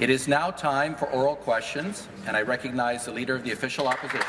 It is now time for oral questions, and I recognize the Leader of the Official Opposition.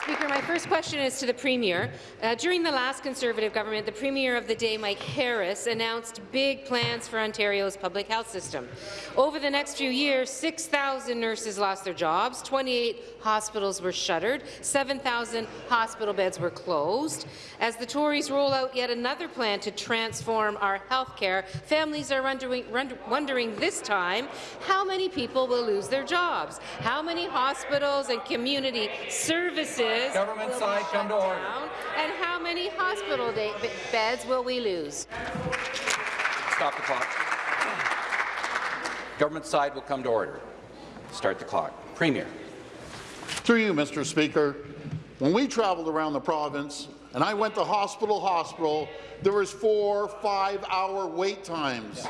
Speaker, my first question is to the Premier. Uh, during the last Conservative government, the Premier of the day, Mike Harris, announced big plans for Ontario's public health system. Over the next few years, 6,000 nurses lost their jobs, 28 hospitals were shuttered, 7,000 hospital beds were closed. As the Tories roll out yet another plan to transform our health care, families are wondering, this time how many people will lose their jobs, how many hospitals and community services Government side, come to order. Down, and how many hospital beds will we lose? Stop the clock. Government side will come to order. Start the clock. Premier. Through you, Mr. Speaker, when we traveled around the province, and I went to hospital hospital, there was four, five-hour wait times.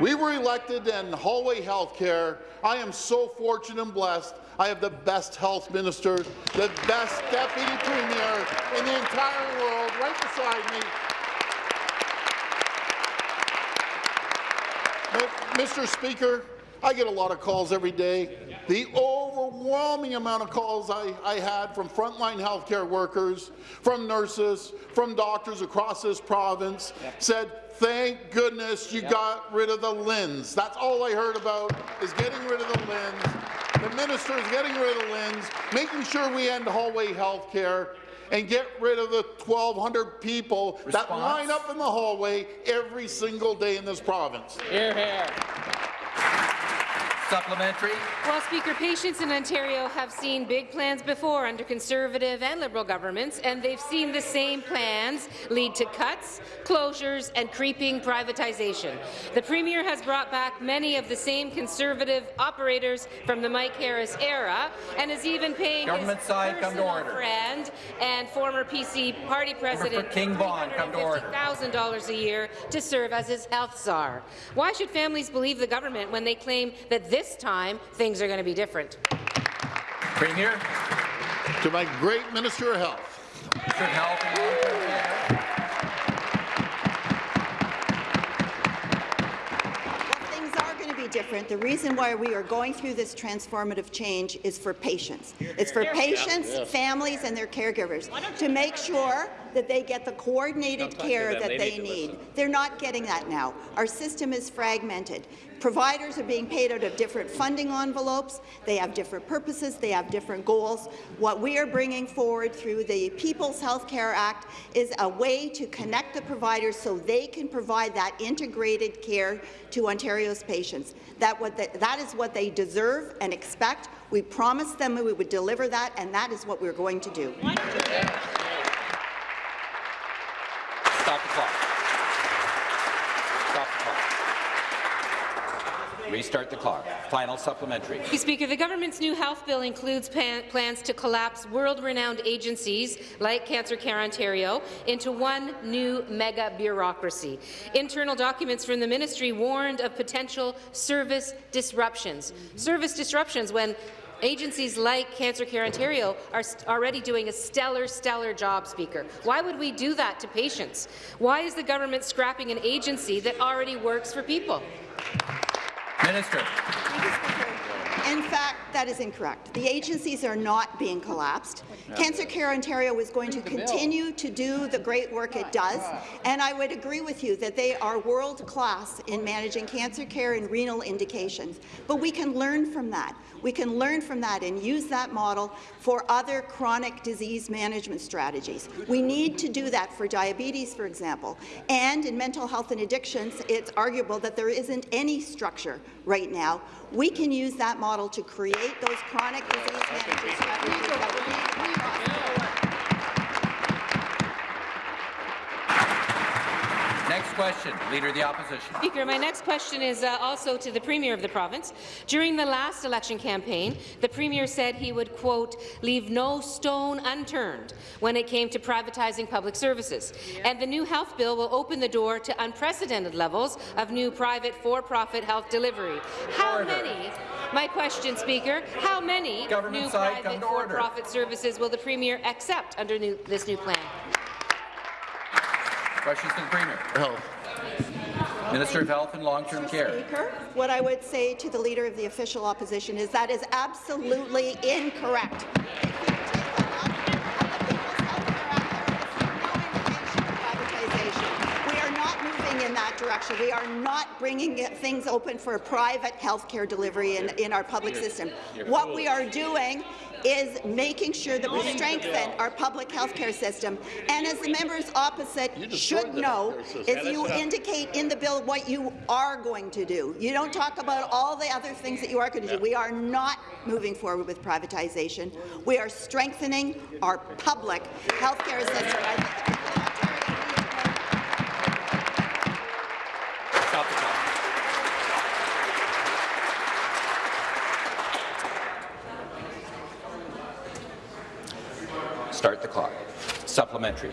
We were elected in hallway health care. I am so fortunate and blessed I have the best health minister, the best deputy premier in the entire world right beside me. Mr. Speaker, I get a lot of calls every day. The overwhelming amount of calls I, I had from frontline healthcare workers, from nurses, from doctors across this province yep. said, thank goodness you yep. got rid of the LHINs. That's all I heard about is getting rid of the LHINs. The minister is getting rid of LHINs, making sure we end hallway health care, and get rid of the 1,200 people Response. that line up in the hallway every single day in this province. Here, here. Supplementary. Well, Speaker, patients in Ontario have seen big plans before under Conservative and Liberal governments, and they've seen the same plans lead to cuts, closures, and creeping privatization. The Premier has brought back many of the same Conservative operators from the Mike Harris era, and is even paying Government his side, personal friend and former PC party president King Vaughan, $350,000 a year to serve as his health czar. Why should families believe the government when they claim that this this time, things are going to be different. Premier. To my great Minister of Health. Minister of Health and Long-Term Care. different. The reason why we are going through this transformative change is for patients. It's for patients, families, and their caregivers to make sure that they get the coordinated care that they, they need. They're not getting that now. Our system is fragmented. Providers are being paid out of different funding envelopes. They have different purposes. They have different goals. What we are bringing forward through the People's Health Care Act is a way to connect the providers so they can provide that integrated care to Ontario's patients. That, what the, that is what they deserve and expect. We promised them we would deliver that, and that is what we're going to do. Stop the clock. Stop the clock. Restart the clock. Final supplementary. Speaker, the government's new health bill includes plans to collapse world-renowned agencies like Cancer Care Ontario into one new mega bureaucracy. Internal documents from the ministry warned of potential service disruptions. Service disruptions when Agencies like Cancer Care Ontario are already doing a stellar, stellar job, Speaker. Why would we do that to patients? Why is the government scrapping an agency that already works for people? Minister. In fact, that is incorrect. The agencies are not being collapsed. Cancer Care Ontario is going to continue to do the great work it does, and I would agree with you that they are world-class in managing cancer care and renal indications. But we can learn from that. We can learn from that and use that model for other chronic disease management strategies. We need to do that for diabetes, for example. And in mental health and addictions, it's arguable that there isn't any structure right now. We can use that model to create those chronic disease management that need Next question, Leader of the Opposition. Speaker, my next question is uh, also to the Premier of the province. During the last election campaign, the Premier said he would, quote, leave no stone unturned when it came to privatizing public services. And the new health bill will open the door to unprecedented levels of new private for-profit health delivery. How order. many my question, Speaker, how many Government new private for-profit services will the Premier accept under new, this new plan? Questions to the Premier. Health. Oh. Minister of Health and Long-Term Care. Speaker, what I would say to the Leader of the Official Opposition is that is absolutely incorrect. We are not moving in that direction. We are not bringing things open for private health care delivery in, in our public system. What we are doing is making sure that we strengthen our public health care system. And as the members opposite should know, is you indicate in the bill what you are going to do. You don't talk about all the other things that you are going to do. We are not moving forward with privatization. We are strengthening our public health care system. I think the people of Ontario Stop the clock. Start the clock. Supplementary.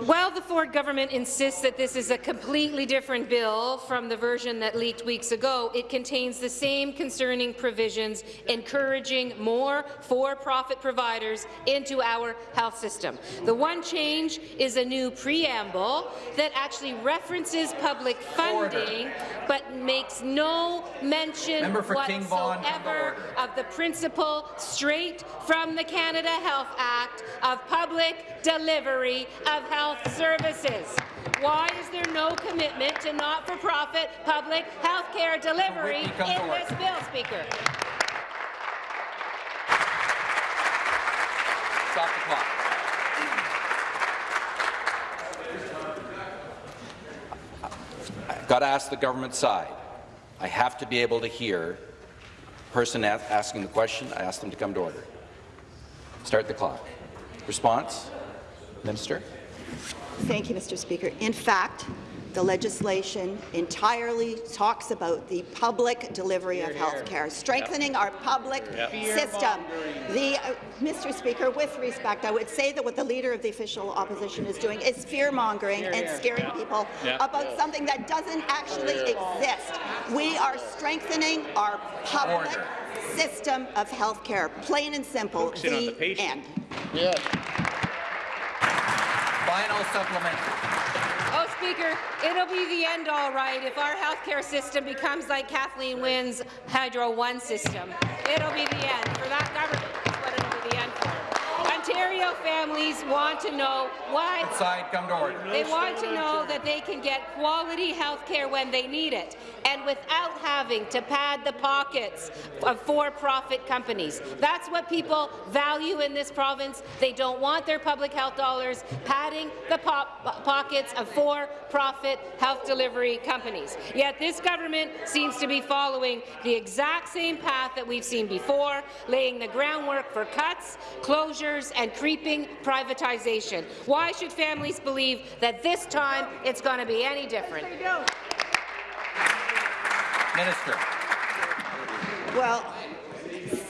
While the Ford government insists that this is a completely different bill from the version that leaked weeks ago, it contains the same concerning provisions encouraging more for-profit providers into our health system. The one change is a new preamble that actually references public funding but makes no mention Member for King Vaughan, come to whatsoever of the principle straight from the Canada Health Act of public delivery of health services. Why is there no commitment to not-for-profit public health care delivery Whitby, come to in this bill, Speaker? Stop the clock. I've got to ask the government side. I have to be able to hear the person asking the question. I ask them to come to order. Start the clock. Response? Minister? Thank you, Mr. Speaker. In fact, the legislation entirely talks about the public delivery of health care, strengthening our public system. The, uh, Mr. Speaker, with respect, I would say that what the Leader of the Official Opposition is doing is fear-mongering and scaring people about something that doesn't actually exist. We are strengthening our public Order. system of health care, plain and simple, Focusing the the patient. end. Final. Oh, Speaker, it'll be the end all right if our healthcare system becomes like Kathleen Wynne's Hydro One system. It'll be the end for that government. Ontario families want to know why Side, come to order. They want to know that they can get quality health care when they need it, and without having to pad the pockets of for-profit companies. That's what people value in this province. They don't want their public health dollars padding the po pockets of for-profit health delivery companies. Yet this government seems to be following the exact same path that we've seen before, laying the groundwork for cuts, closures, and creeping privatization. Why should families believe that this time it's going to be any different? Minister. Well,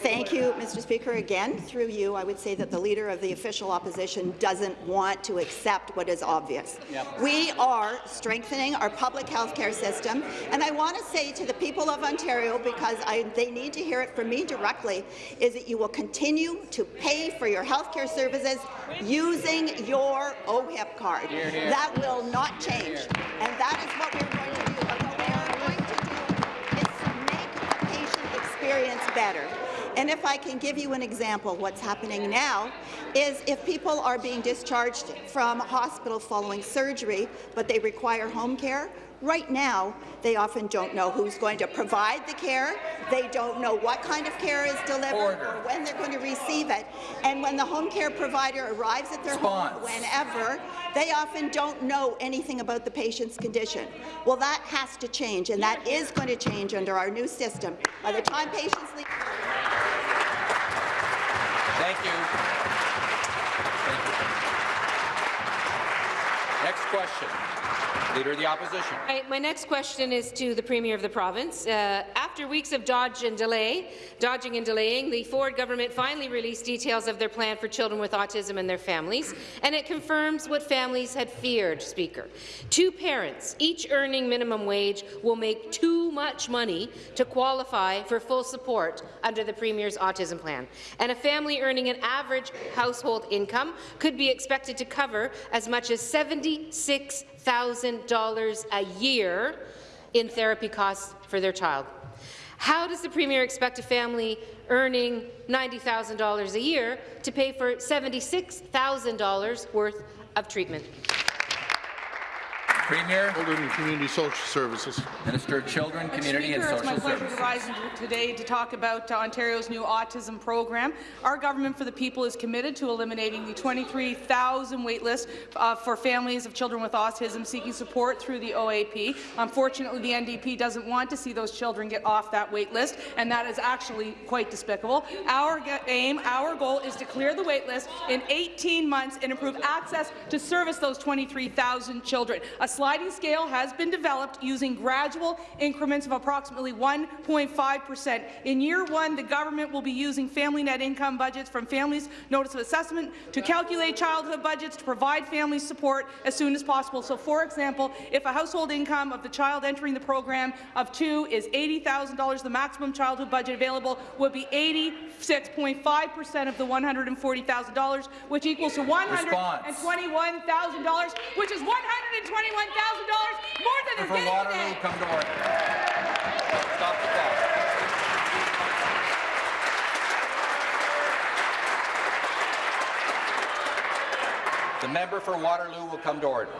thank you, Mr. Speaker. Again, through you, I would say that the Leader of the Official Opposition doesn't want to accept what is obvious. We are strengthening our public health care system, and I want to say to the people of Ontario, because I, they need to hear it from me directly, is that you will continue to pay for your health care services using your OHIP card. That will not change, and that is what we're going to do. And what we are going to do is to make the patient experience better. And if I can give you an example, what's happening now is if people are being discharged from hospital following surgery, but they require home care, right now they often don't know who's going to provide the care, they don't know what kind of care is delivered Order. or when they're going to receive it. And when the home care provider arrives at their Response. home, whenever, they often don't know anything about the patient's condition. Well, that has to change, and that is going to change under our new system. By the time patients leave Thank you. Thank you. Next question. Leader of the Opposition. My next question is to the Premier of the province. Uh, after weeks of dodge and delay, dodging and delaying, the Ford government finally released details of their plan for children with autism and their families, and it confirms what families had feared, Speaker. Two parents, each earning minimum wage, will make too much money to qualify for full support under the Premier's autism plan, and a family earning an average household income could be expected to cover as much as 76 $90,000 a year in therapy costs for their child. How does the Premier expect a family earning $90,000 a year to pay for $76,000 worth of treatment? Premier, Children and Community Social Services. Minister of Children, Community and Social Services. it's my pleasure Services. to rise today to talk about uh, Ontario's new autism program. Our government for the people is committed to eliminating the 23,000 waitlist uh, for families of children with autism seeking support through the OAP. Unfortunately, the NDP doesn't want to see those children get off that waitlist, and that is actually quite despicable. Our aim, our goal is to clear the waitlist in 18 months and improve access to service those 23,000 children. A sliding scale has been developed using gradual increments of approximately 1.5 percent. In year one, the government will be using family net income budgets from Families Notice of Assessment to calculate childhood budgets to provide family support as soon as possible. So, for example, if a household income of the child entering the program of two is $80,000, the maximum childhood budget available would be 86.5 percent of the $140,000, which equals to $121,000, which is $121,000 more than they're getting Waterloo, today. come to order. Stop the clock. The member for Waterloo will come to order.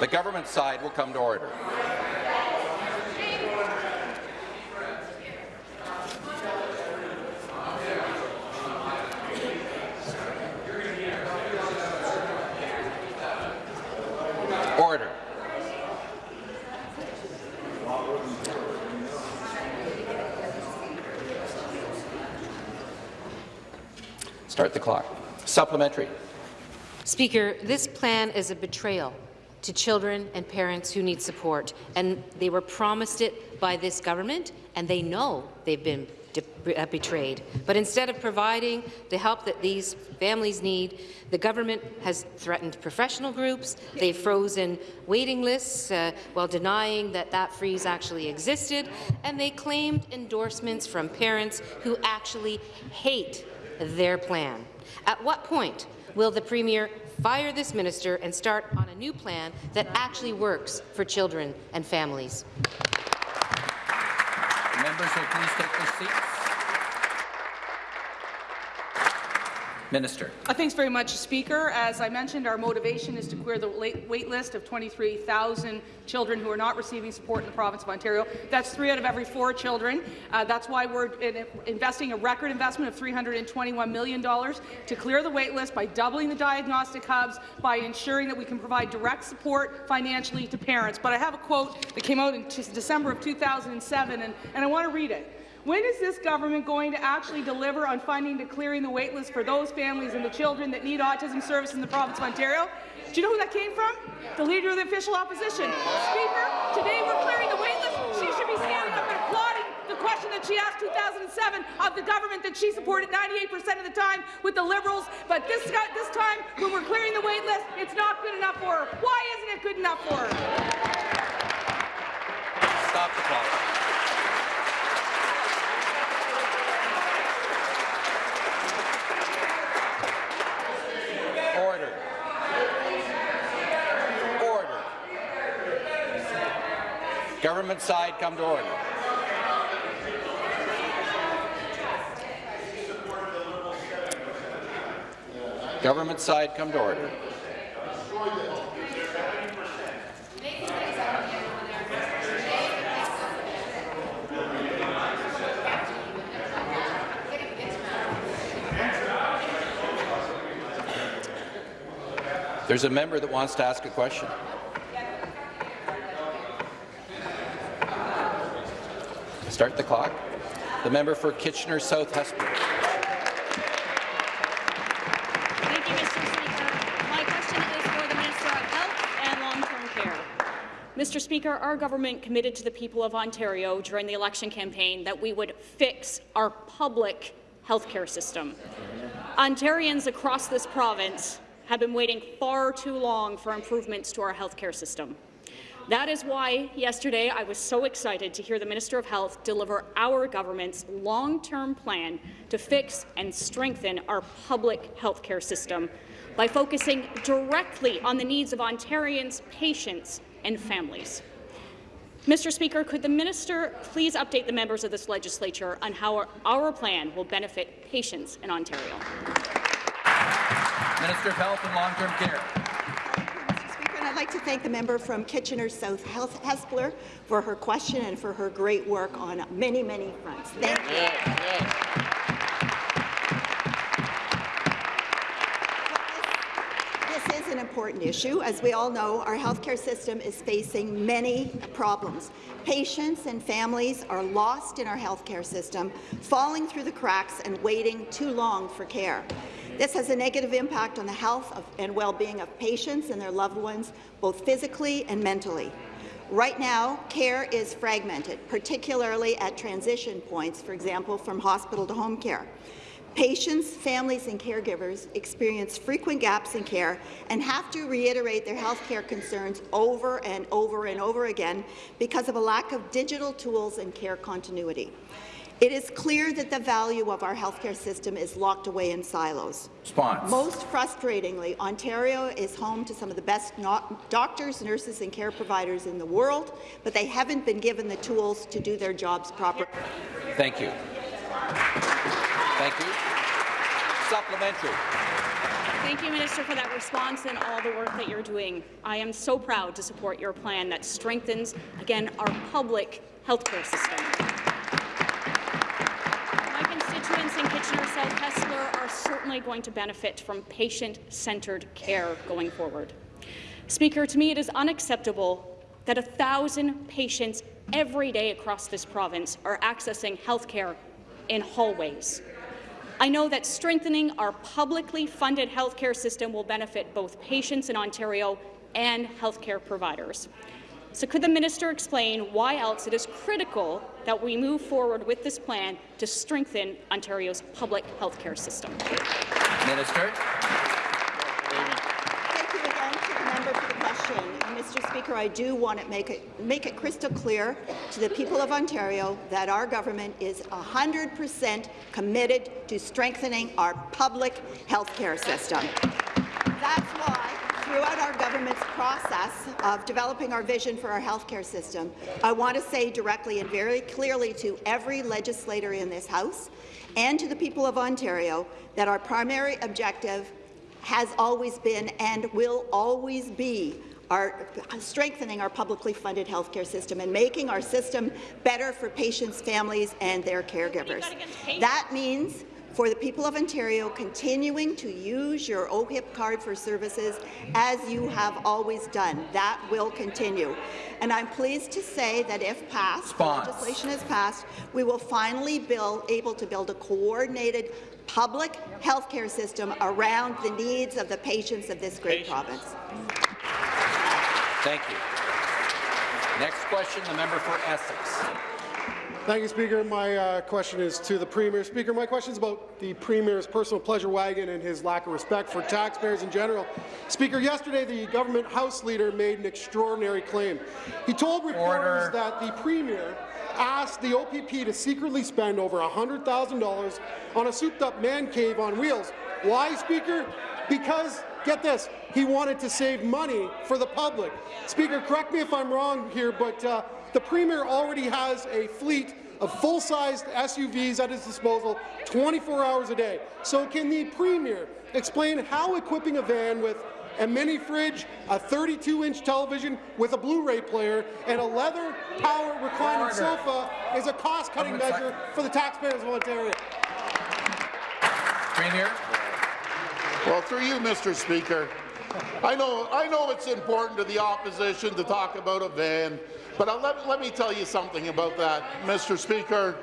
The government side will come to order. Order. Start the clock. Supplementary. Speaker, this plan is a betrayal to children and parents who need support, and they were promised it by this government, and they know they've been uh, betrayed. But instead of providing the help that these families need, the government has threatened professional groups, they've frozen waiting lists uh, while denying that that freeze actually existed, and they claimed endorsements from parents who actually hate their plan. At what point will the Premier fire this minister and start on a new plan that actually works for children and families? Members will please take their seats. Minister. Uh, Thanks very much, Speaker. As I mentioned, our motivation is to clear the wait list of 23,000 children who are not receiving support in the province of Ontario. That's three out of every four children. Uh, that's why we're in- investing a record investment of $321 million to clear the wait list by doubling the diagnostic hubs, by ensuring that we can provide direct support financially to parents. But I have a quote that came out in December of 2007, and, and I want to read it. When is this government going to actually deliver on funding to clearing the waitlist for those families and the children that need autism service in the province of Ontario? Do you know who that came from? The Leader of the Official Opposition. Speaker, today we're clearing the waitlist. She should be standing up and applauding the question that she asked 2007 of the government that she supported 98% of the time with the Liberals. But this, this time, when we're clearing the waitlist, it's not good enough for her. Why isn't it good enough for her? Stop the clock. Order. Order. Government side, come to order. Government side, come to order. There's a member that wants to ask a question. Start the clock. The member for Kitchener South Hespeler. Thank you, Mr. Speaker. My question is for the Minister of Health and Long-Term Care. Mr. Speaker, our government committed to the people of Ontario during the election campaign that we would fix our public healthcare system. Ontarians across this province have been waiting far too long for improvements to our healthcare system. That is why yesterday I was so excited to hear the Minister of Health deliver our government's long-term plan to fix and strengthen our public healthcare system by focusing directly on the needs of Ontarians, patients and families. Mr. Speaker, could the minister please update the members of this legislature on how our, our plan will benefit patients in Ontario? Minister of Health and Long-Term Care. Mr. Speaker, and I'd like to thank the member from Kitchener South Health Hespeler for her question and for her great work on many, many fronts. Thank you. This is an important issue. As we all know, our healthcare system is facing many problems. Patients and families are lost in our healthcare system, falling through the cracks and waiting too long for care. This has a negative impact on the health of, and well-being of patients and their loved ones, both physically and mentally. Right now, care is fragmented, particularly at transition points, for example, from hospital to home care. Patients, families and caregivers experience frequent gaps in care and have to reiterate their health care concerns over and over and over again because of a lack of digital tools and care continuity. It is clear that the value of our healthcare system is locked away in silos. Response. Most frustratingly, Ontario is home to some of the best doctors, nurses and care providers in the world, but they haven't been given the tools to do their jobs properly. Thank you. Thank you. Supplementary. Thank you, Minister, for that response and all the work that you're doing. I am so proud to support your plan that strengthens, again, our public healthcare system. Constituents in Kitchener-South are certainly going to benefit from patient-centred care going forward. Speaker, to me it is unacceptable that a thousand patients every day across this province are accessing health care in hallways. I know that strengthening our publicly funded healthcare system will benefit both patients in Ontario and healthcare providers. So could the minister explain why else it is critical that we move forward with this plan to strengthen Ontario's public healthcare system? Minister. Thank you again to the member for the question. And Mr. Speaker, I do want to make it, make it crystal clear to the people of Ontario that our government is 100% committed to strengthening our public health care system. That's why throughout our government's process of developing our vision for our healthcare system, I want to say directly and very clearly to every legislator in this House and to the people of Ontario that our primary objective has always been and will always be our strengthening our publicly funded healthcare system and making our system better for patients, families, and their caregivers. That means for the people of Ontario continuing to use your OHIP card for services as you have always done. That will continue. And I'm pleased to say that if passed, legislation is passed, we will finally be able to build a coordinated public health care system around the needs of the patients of this great patients. province. Thank you. Next question, the member for Essex. Thank you, Speaker. My uh, question is to the Premier. Speaker, my question is about the Premier's personal pleasure wagon and his lack of respect for taxpayers in general. Speaker, yesterday the government House leader made an extraordinary claim. He told reporters Order. that the Premier asked the OPP to secretly spend over $100,000 on a souped-up man cave on wheels. Why, Speaker? Because, get this, he wanted to save money for the public. Speaker, correct me if I'm wrong here, but uh, the Premier already has a fleet of full-sized SUVs at his disposal 24 hours a day. So can the Premier explain how equipping a van with a mini fridge, a 32-inch television with a Blu-ray player, and a leather power reclining Order. sofa is a cost-cutting measure for the taxpayers of Ontario. Premier. Well, through you, Mr. Speaker, I know, I know it's important to the opposition to talk about a van, but uh, let, let me tell you something about that, Mr. Speaker.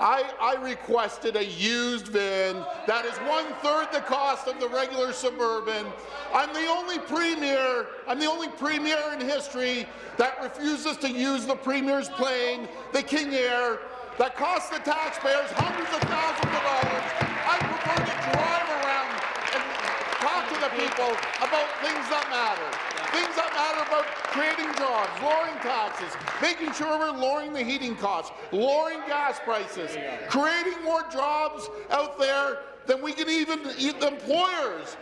I, I, requested a used van that is one-third the cost of the regular Suburban. I'm the only premier, I'm the only premier in history that refuses to use the premier's plane, the King Air, that costs the taxpayers hundreds of thousands of dollars. I prefer to drive around and talk to the people about things that matter. Things that matter about creating jobs, lowering taxes, making sure we're lowering the heating costs, lowering gas prices, creating more jobs out there than we can even the employers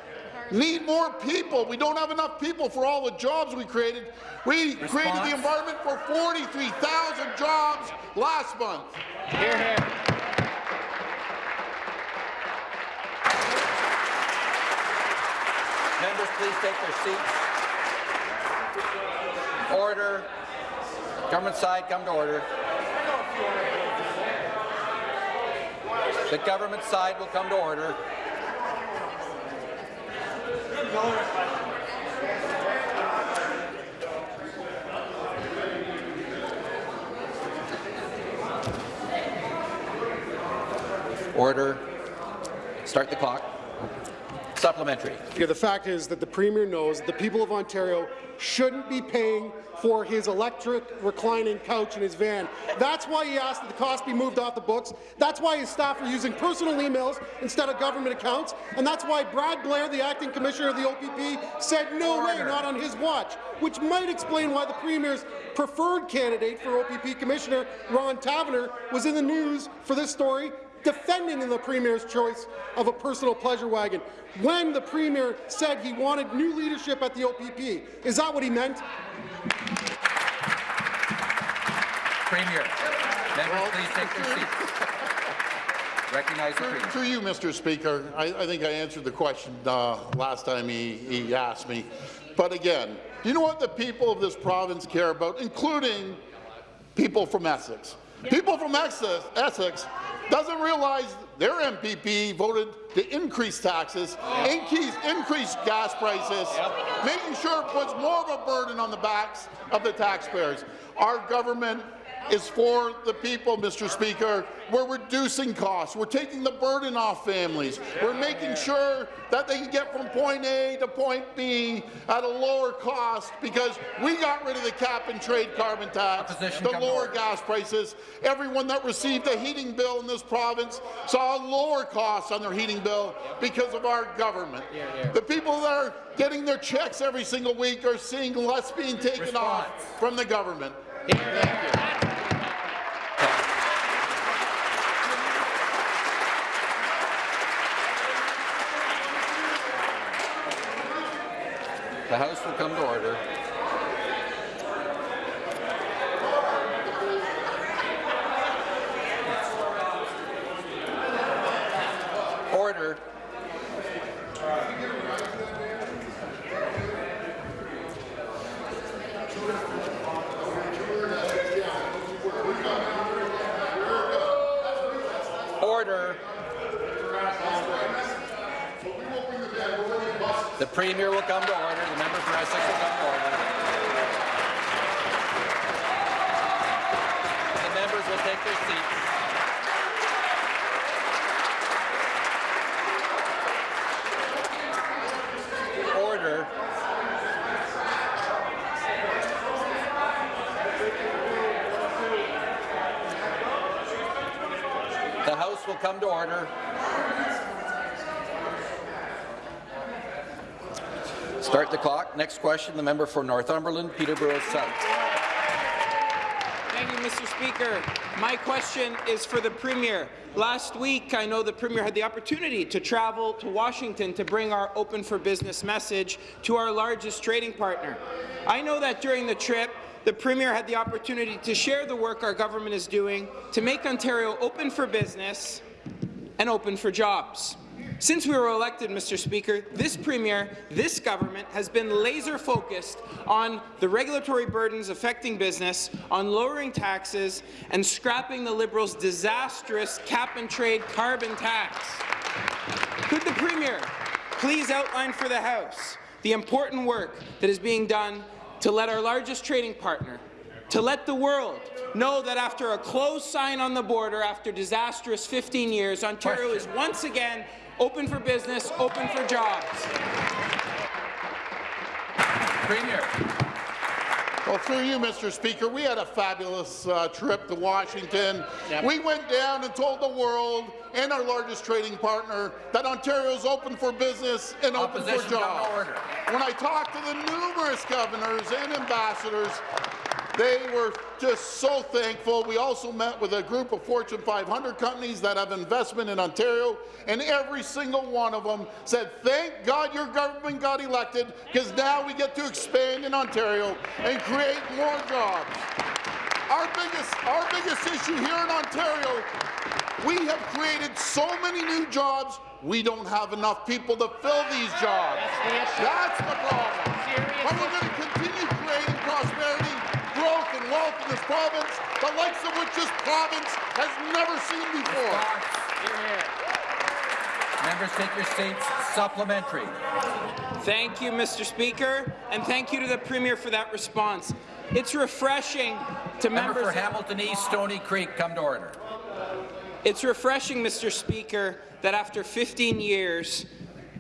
need more people. We don't have enough people for all the jobs we created. We created the environment for 43,000 jobs last month. Here, here. Members, please take their seats. Order. Government side, come to order. The government side will come to order. Order. Start the clock. Supplementary. Yeah, the fact is that the Premier knows the people of Ontario shouldn't be paying for his electric reclining couch in his van. That's why he asked that the cost be moved off the books. That's why his staff are using personal emails instead of government accounts. And that's why Brad Blair, the acting commissioner of the OPP, said no way, not on his watch, which might explain why the Premier's preferred candidate for OPP Commissioner, Ron Taverner, was in the news for this story defending in the Premier's choice of a personal pleasure wagon when the Premier said he wanted new leadership at the OPP. Is that what he meant? Premier. Members, please take their seats. Recognize the Premier. Through you, Mr. Speaker, I, I think I answered the question uh, last time he, he asked me. But again, do you know what the people of this province care about, including people from Essex? People from Essex, Essex doesn't realize their MPP voted to increase taxes, increase, increase gas prices, making sure it puts more of a burden on the backs of the taxpayers. Our government is for the people, Mr. Speaker. We're reducing costs. We're taking the burden off families. We're making sure that they can get from point A to point B at a lower cost because we got rid of the cap and trade carbon tax, Opposition the lower gas prices. Everyone that received a heating bill in this province saw lower costs on their heating bill because of our government. The people that are getting their checks every single week are seeing less being taken off from the government. The House will come to order. Order. The Premier will come to order. The member for Essex will come to order. The members will take their seats. Order. The House will come to order. Start the clock. Next question, the member for Northumberland, Peterborough South. Thank you, Mr. Speaker. My question is for the Premier. Last week, I know the Premier had the opportunity to travel to Washington to bring our Open for Business message to our largest trading partner. I know that during the trip, the Premier had the opportunity to share the work our government is doing to make Ontario open for business and open for jobs. Since we were elected, Mr. Speaker, this Premier, this government has been laser-focused on the regulatory burdens affecting business, on lowering taxes, and scrapping the Liberals' disastrous cap-and-trade carbon tax. Could the Premier please outline for the House the important work that is being done to let our largest trading partner, to let the world know that after a closed sign on the border, after disastrous 15 years, Ontario is once again open for business, open for jobs. Premier. Well, through you, Mr. Speaker, we had a fabulous uh, trip to Washington. We went down and told the world and our largest trading partner that Ontario is open for business and open Opposition for jobs. When I talked to the numerous governors and ambassadors, They were just so thankful. We also met with a group of Fortune 500 companies that have investment in Ontario, and every single one of them said, thank God your government got elected, because now we get to expand in Ontario and create more jobs. Our biggest, our biggest issue here in Ontario, we have created so many new jobs, we don't have enough people to fill these jobs. That's the problem. But we're province, the likes of which this province has never seen before. Members take your seats. Supplementary. Thank you, Mr. Speaker, and thank you to the Premier for that response. It's refreshing to Member members. for Hamilton East, Stony Creek, come to order. It's refreshing, Mr. Speaker, that after 15 years,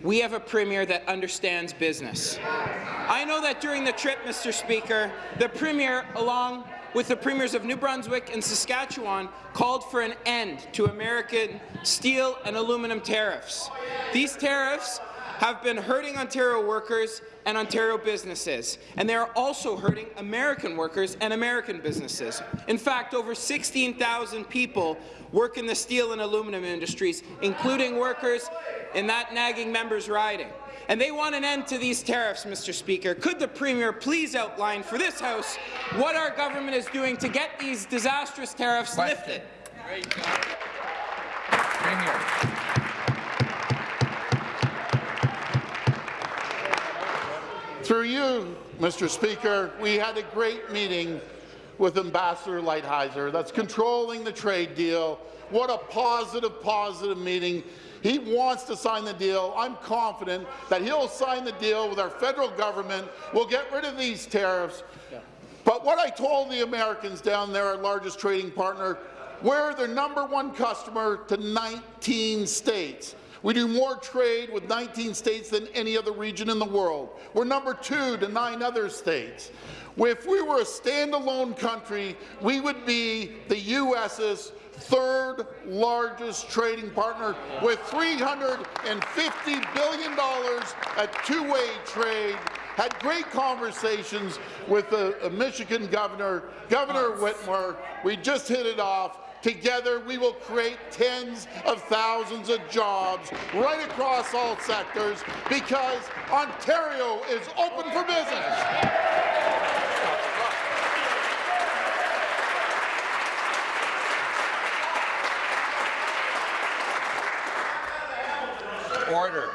we have a Premier that understands business. I know that during the trip, Mr. Speaker, the Premier, along with the Premiers of New Brunswick and Saskatchewan, called for an end to American steel and aluminum tariffs. These tariffs have been hurting Ontario workers and Ontario businesses, and they are also hurting American workers and American businesses. In fact, over 16,000 people work in the steel and aluminum industries, including workers in that nagging members riding. And they want an end to these tariffs, Mr. Speaker. Could the Premier please outline for this House what our government is doing to get these disastrous tariffs Question. lifted? Premier. Through you, Mr. Speaker, we had a great meeting with Ambassador Lighthizer that's controlling the trade deal. What a positive, positive meeting. He wants to sign the deal. I'm confident that he'll sign the deal with our federal government. We'll get rid of these tariffs. But what I told the Americans down there, our largest trading partner, we're their number one customer to 19 states. We do more trade with 19 states than any other region in the world. We're number two to nine other states. If we were a standalone country, we would be the U.S.'s third largest trading partner with $350 billion at two-way trade had great conversations with the uh, Michigan governor, Governor Whitmer. We just hit it off. Together, we will create tens of thousands of jobs right across all sectors because Ontario is open for business. Order.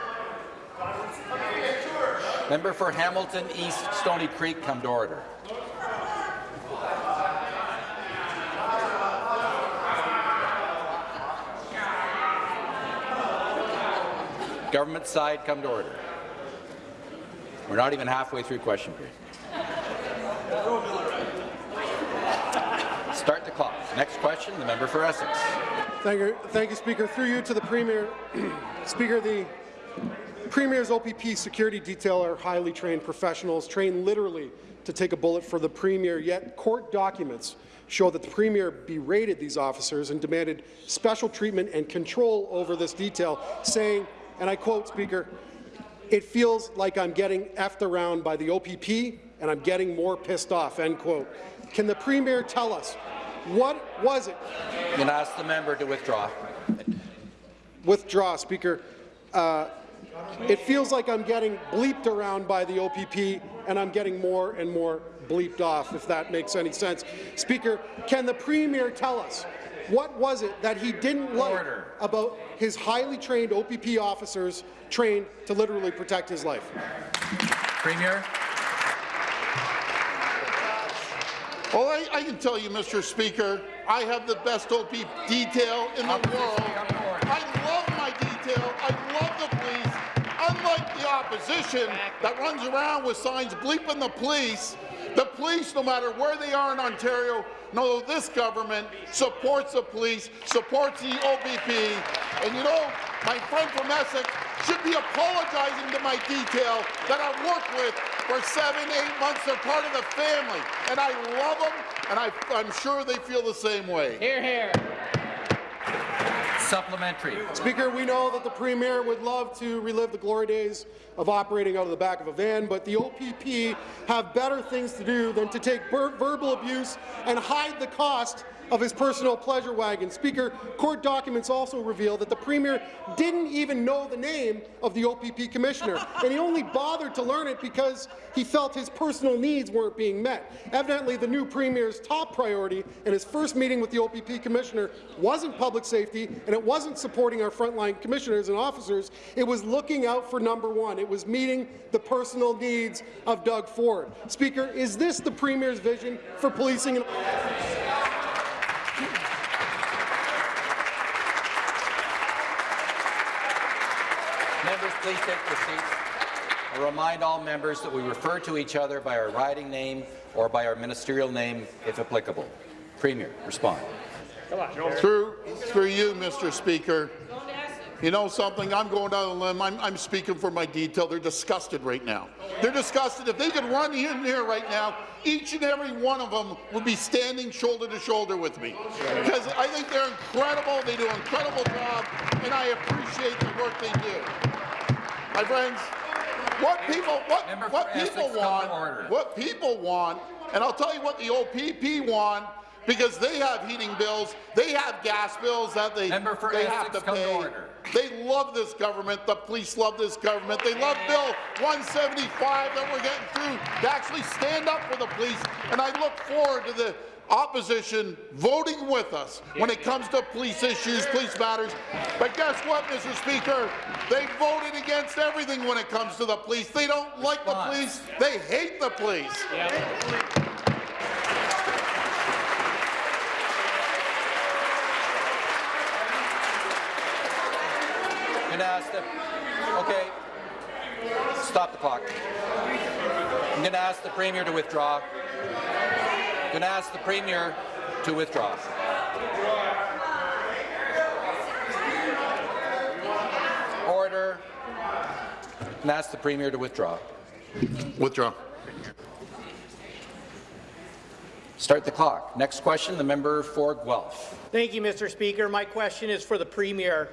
Member for Hamilton East, Stony Creek, come to order. Government side, come to order. We're not even halfway through question period. Start the clock. Next question, the member for Essex. Thank you, thank you, Speaker. Through you to the Premier. Speaker, the Premier's OPP security detail are highly trained professionals, trained literally to take a bullet for the Premier, yet court documents show that the Premier berated these officers and demanded special treatment and control over this detail, saying, and I quote, Speaker, it feels like I'm getting effed around by the OPP and I'm getting more pissed off, end quote. Can the Premier tell us what was it? I'm going to ask the member to withdraw. Withdraw, Speaker. Uh, it feels like I'm getting bleeped around by the OPP and I'm getting more and more bleeped off, if that makes any sense. Speaker, can the Premier tell us what was it that he didn't like Order. about his highly trained OPP officers trained to literally protect his life? Premier. Well, I, I can tell you, Mr. Speaker, I have the best OP detail in the world. I love my detail. I love the police. Unlike the opposition that runs around with signs bleeping the police, the police, no matter where they are in Ontario, know this government supports the police, supports the OPP. And you know, my friend from Essex should be apologizing to my detail that I've worked with for seven, eight months. They're part of the family, and I love them, and I, I'm sure they feel the same way. Supplementary. Speaker, we know that the Premier would love to relive the glory days of operating out of the back of a van, but the OPP have better things to do than to take verbal abuse and hide the cost of his personal pleasure wagon. Speaker, court documents also reveal that the Premier didn't even know the name of the OPP Commissioner, and he only bothered to learn it because he felt his personal needs weren't being met. Evidently, the new Premier's top priority in his first meeting with the OPP Commissioner wasn't public safety, and it wasn't supporting our frontline commissioners and officers. It was looking out for number one. It was meeting the personal needs of Doug Ford. Speaker, is this the Premier's vision for policing? Members, please take your seats. I remind all members that we refer to each other by our riding name or by our ministerial name, if applicable. Premier, respond. Through, through you, Mr. Speaker. You know something? I'm going down the limb. I'm, I'm, speaking for my detail. They're disgusted right now. They're disgusted. If they could run in here right now, each and every one of them would be standing shoulder to shoulder with me. Because I think they're incredible. They do an incredible job, and I appreciate the work they do. My friends, what people what, what people want, what people want, and I'll tell you what the OPP want because they have heating bills, they have gas bills that they, they have to pay. They love this government. The police love this government. They love Bill 175 that we're getting through to actually stand up for the police. And I look forward to the opposition voting with us when it comes to police issues, police matters. But guess what, Mr. Speaker? They voted against everything when it comes to the police. They don't like the police. They hate the police. going to ask the, okay, stop the clock. I'm going to ask the Premier to withdraw. I'm going to ask the Premier to withdraw. Order. And ask the Premier to withdraw. Withdraw. Start the clock. Next question, the member for Guelph. Thank you, Mr. Speaker. My question is for the Premier.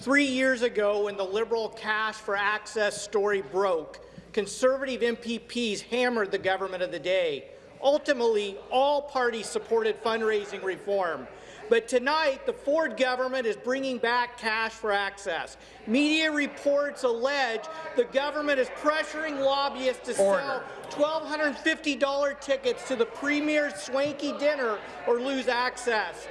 Three years ago, when the Liberal cash for access story broke, Conservative MPPs hammered the government of the day. Ultimately, all parties supported fundraising reform. But tonight, the Ford government is bringing back cash for access. Media reports allege the government is pressuring lobbyists to Order. sell $1,250 tickets to the Premier's swanky dinner or lose access.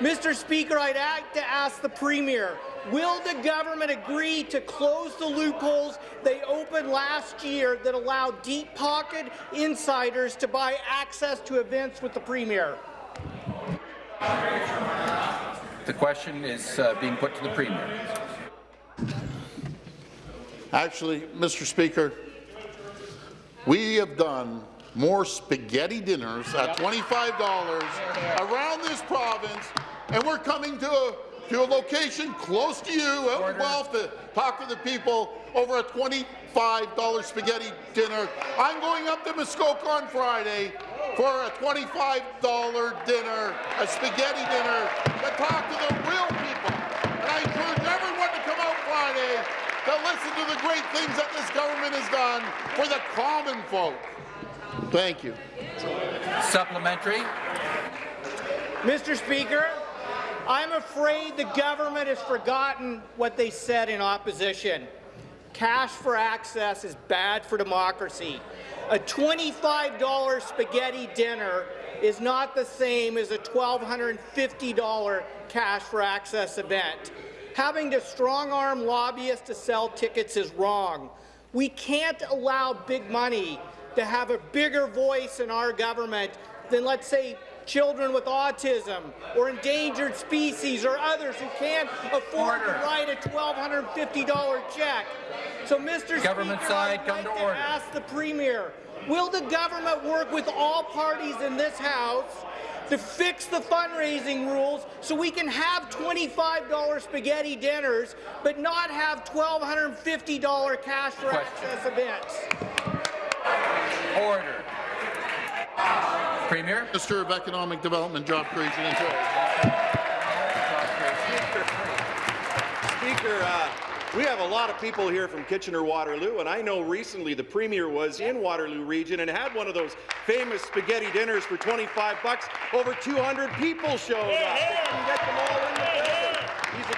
Mr. Speaker, I'd like to ask the Premier, Will the government agree to close the loopholes they opened last year that allow deep-pocket insiders to buy access to events with the Premier? The question is uh, being put to the Premier. Actually, Mr. Speaker, we have done more spaghetti dinners at $25 around this province, and we're coming to a to a location close to you out in Guelph to talk to the people over a $25 spaghetti dinner. I'm going up to Muskoka on Friday for a $25 dinner, a spaghetti dinner, to talk to the real people. And I encourage everyone to come out Friday to listen to the great things that this government has done for the common folk. Thank you. Supplementary. Mr. Speaker, I'm afraid the government has forgotten what they said in opposition. Cash for access is bad for democracy. A $25 spaghetti dinner is not the same as a $1,250 cash for access event. Having to strong-arm lobbyists to sell tickets is wrong. We can't allow big money to have a bigger voice in our government than, let's say, children with autism or endangered species or others who can't afford order. to write a $1,250 check. So, Mr. Government Speaker, side, I'd come like to, ask the Premier, will the government work with all parties in this House to fix the fundraising rules so we can have $25 spaghetti dinners but not have $1,250 cash for Question. access events? Order. Premier. Minister of Economic Development, Job Creation and Trade. Speaker, uh, we have a lot of people here from Kitchener-Waterloo, and I know recently the Premier was in Waterloo region and had one of those famous spaghetti dinners for 25 bucks. Over 200 people showed up. They couldn't get them all in the building. He's a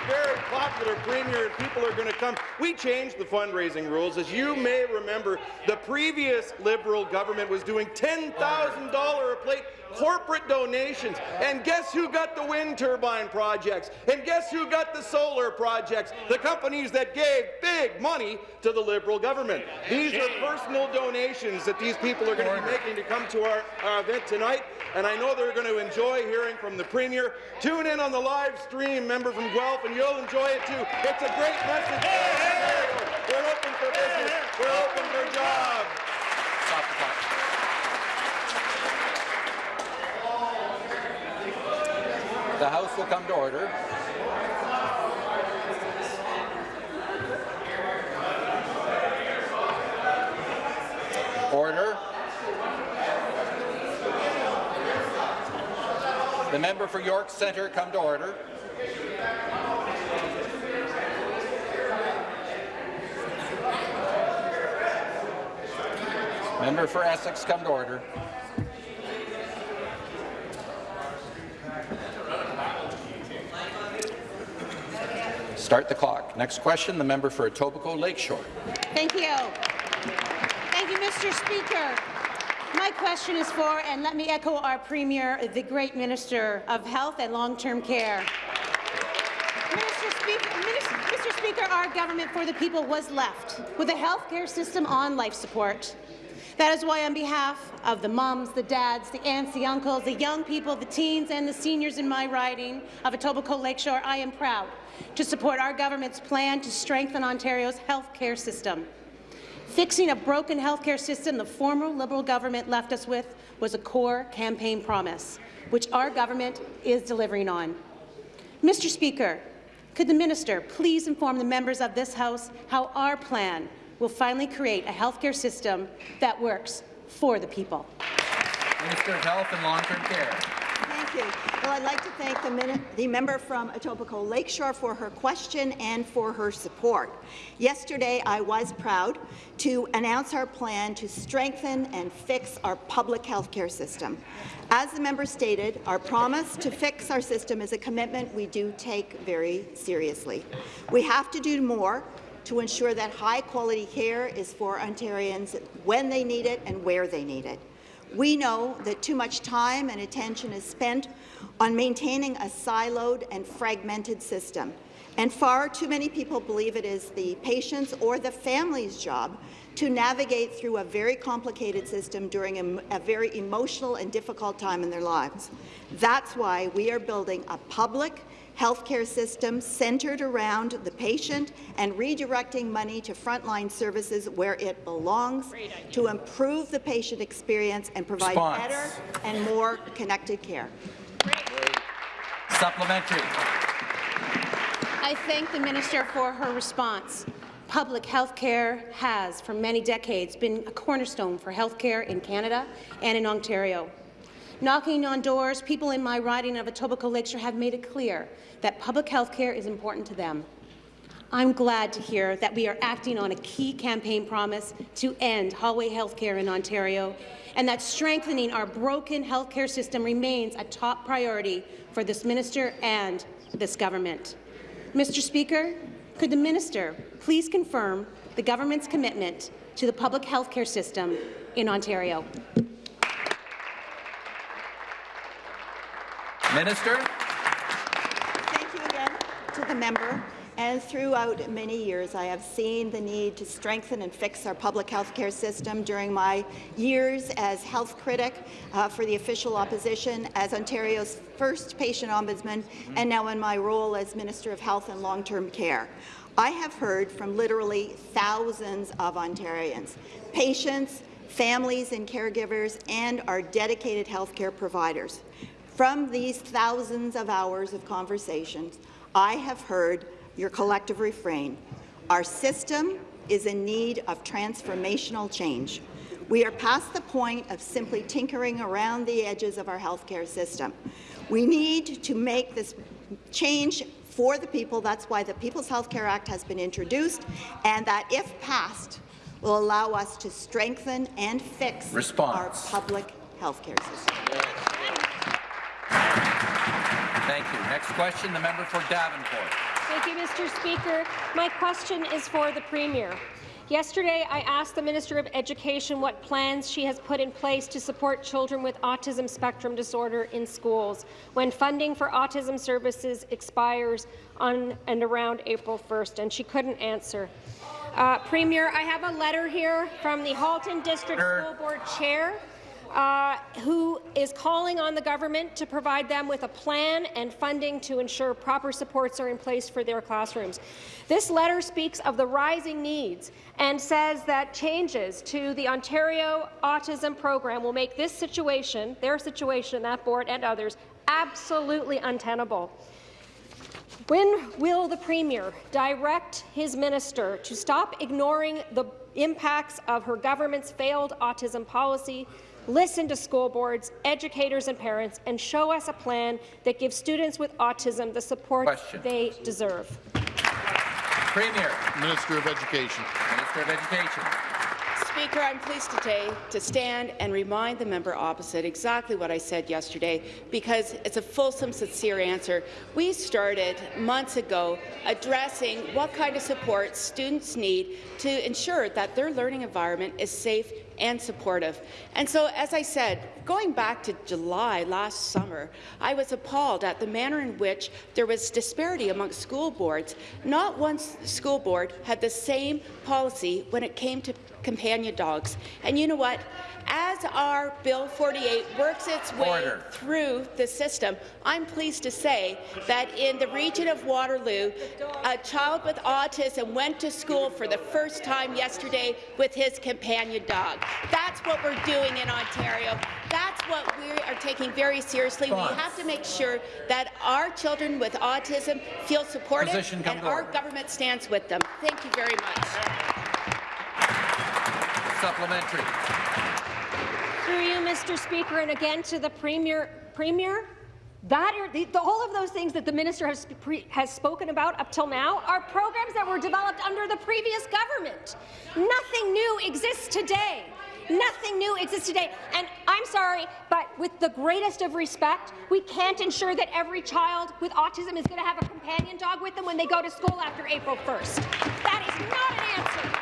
very popular Premier, and people are going to come. We changed the fundraising rules. As you may remember, the previous Liberal government was doing $10,000 a plate corporate donations. And guess who got the wind turbine projects? And guess who got the solar projects? The companies that gave big money to the Liberal government. These are personal donations that these people are going to be making to come to our, our event tonight, and I know they're going to enjoy hearing from the Premier. Tune in on the live stream, member from Guelph, and you'll enjoy it too. It's a great message. We're open for business. We're open for jobs. Stop the clock. The House will come to order. Order. The member for York Centre come to order. Member for Essex come to order. Start the clock. Next question, the member for Etobicoke Lakeshore. Thank you. Thank you, Mr. Speaker. My question is for, and let me echo our Premier, the great Minister of Health and Long-Term Care. Mr. Speaker, Mr. Speaker, our government for the people was left with a health care system on life support. That is why on behalf of the mums, the dads, the aunts, the uncles, the young people, the teens and the seniors in my riding of Etobicoke Lakeshore, I am proud to support our government's plan to strengthen Ontario's health care system. Fixing a broken health care system the former Liberal government left us with was a core campaign promise, which our government is delivering on. Mr. Speaker, could the minister please inform the members of this House how our plan will finally create a healthcare system that works for the people? Minister of Health and Long-Term Care. Thank you. Well, I'd like to thank the, the member from Etobicoke Lakeshore for her question and for her support. Yesterday, I was proud to announce our plan to strengthen and fix our public health care system. As the member stated, our promise to fix our system is a commitment we do take very seriously. We have to do more to ensure that high-quality care is for Ontarians when they need it and where they need it. We know that too much time and attention is spent on maintaining a siloed and fragmented system, and far too many people believe it is the patient's or the family's job to navigate through a very complicated system during a, a very emotional and difficult time in their lives. That's why we are building a public, healthcare system centred around the patient and redirecting money to frontline services where it belongs to improve the patient experience and provide Response. better and more connected care. Supplementary. I thank the minister for her response. Public health care has, for many decades, been a cornerstone for health care in Canada and in Ontario. Knocking on doors, people in my riding of Etobicoke Lakeshore have made it clear that public health care is important to them. I'm glad to hear that we are acting on a key campaign promise to end hallway health care in Ontario and that strengthening our broken health care system remains a top priority for this minister and this government. Mr. Speaker, could the minister please confirm the government's commitment to the public health care system in Ontario? Minister. Thank you again to the member. And throughout many years, I have seen the need to strengthen and fix our public health care system during my years as health critic uh, for the official opposition, as Ontario's first patient ombudsman, and now in my role as Minister of Health and Long-Term Care. I have heard from literally thousands of Ontarians, patients, families and caregivers, and our dedicated healthcare providers. From these thousands of hours of conversations, I have heard your collective refrain. Our system is in need of transformational change. We are past the point of simply tinkering around the edges of our healthcare system. We need to make this change for the people. That's why the People's Health Care Act has been introduced, and that, if passed, will allow us to strengthen and fix Response. our public health care system. Thank you. Next question, the member for Davenport. Thank you, Mr. Speaker. My question is for the Premier. Yesterday, I asked the Minister of Education what plans she has put in place to support children with autism spectrum disorder in schools when funding for autism services expires on and around April 1st, and she couldn't answer. Uh, Premier, I have a letter here from the Halton District School Board Chair uh, who is calling on the government to provide them with a plan and funding to ensure proper supports are in place for their classrooms. This letter speaks of the rising needs and says that changes to the Ontario Autism Program will make this situation, their situation, that board and others, absolutely untenable. When will the Premier direct his minister to stop ignoring the impacts of her government's failed autism policy, listen to school boards, educators and parents, and show us a plan that gives students with autism the support Question. they deserve? Premier. Minister of Education. Minister of Education. Speaker, I'm pleased today to stand and remind the member opposite exactly what I said yesterday, because it's a fulsome, sincere answer. We started months ago addressing what kind of support students need to ensure that their learning environment is safe and supportive. And so, as I said, going back to July last summer, I was appalled at the manner in which there was disparity among school boards. Not one school board had the same policy when it came to companion dogs. And you know what? As our Bill 48 works its way Order. through the system, I'm pleased to say that in the region of Waterloo, a child with autism went to school for the first time yesterday with his companion dog. That's what we're doing in Ontario. That's what we are taking very seriously. We have to make sure that our children with autism feel supported Position and our order. government stands with them. Thank you very much. Supplementary. Through you, Mr. Speaker, and again to the Premier. Premier, that are, the, the- all of those things that the minister has, pre, has spoken about up till now are programs that were developed under the previous government. Nothing new exists today. Nothing new exists today. And I'm sorry, but with the greatest of respect, we can't ensure that every child with autism is going to have a companion dog with them when they go to school after April 1st. That is not an answer.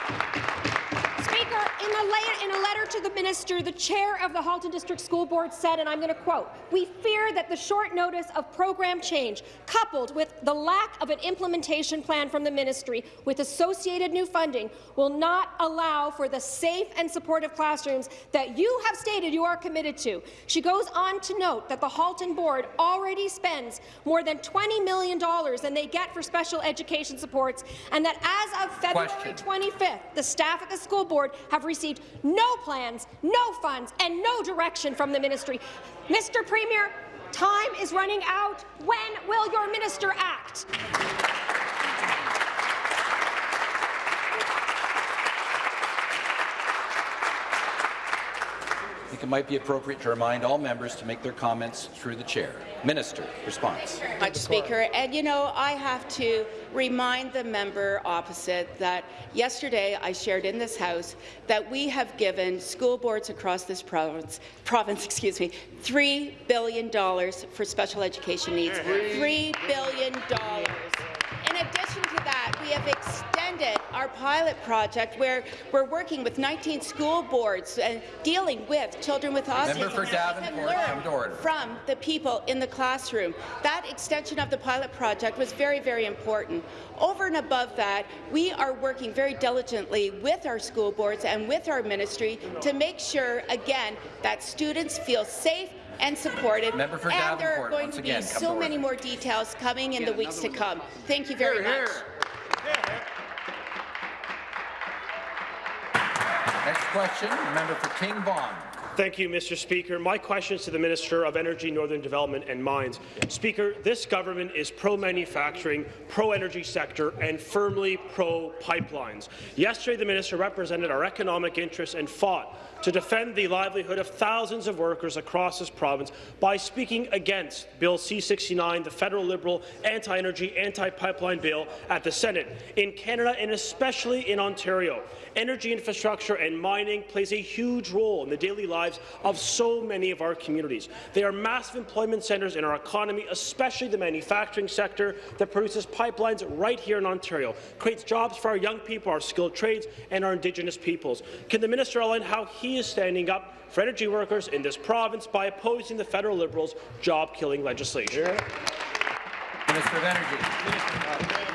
In a, la- in a letter to the minister, the chair of the Halton District School Board said, and I'm going to quote, "We fear that the short notice of program change, coupled with the lack of an implementation plan from the ministry with associated new funding, will not allow for the safe and supportive classrooms that you have stated you are committed to." She goes on to note that the Halton Board already spends more than $20 million than they get for special education supports, and that as of February Question. 25th, the staff at the school board have received no plans, no funds, and no direction from the ministry. Mr. Premier, time is running out. When will your minister act? Think it might be appropriate to remind all members to make their comments through the chair. Minister, response. much, Speaker. And you know, I have to remind the member opposite that yesterday I shared in this House that we have given school boards across this province, province, excuse me, three billion dollars for special education needs. Three billion dollars. In addition to that, we have extended our pilot project where we're working with 19 school boards and dealing with children with autism. Member for so they can Davenport, learn come to order. from the people in the classroom. That extension of the pilot project was very, very important. Over and above that, we are working very diligently with our school boards and with our ministry to make sure, again, that students feel safe and supported. Member for and there are going to be again, come so to many more details coming in the weeks to come. Thank you very much. Next question, member for King Vaughan. Thank you, Mr. Speaker. My question is to the Minister of Energy, Northern Development and Mines. Speaker, this government is pro-manufacturing, pro-energy sector, and firmly pro-pipelines. Yesterday, the minister represented our economic interests and fought to defend the livelihood of thousands of workers across this province by speaking against Bill C-69, the federal Liberal anti-energy, anti-pipeline bill at the Senate. In Canada, and especially in Ontario, energy infrastructure and mining plays a huge role in the daily lives of so many of our communities. They are massive employment centres in our economy, especially the manufacturing sector that produces pipelines right here in Ontario, creates jobs for our young people, our skilled trades, and our Indigenous peoples. Can the minister outline how he is standing up for energy workers in this province by opposing the federal Liberals' job-killing legislation? Minister of Energy.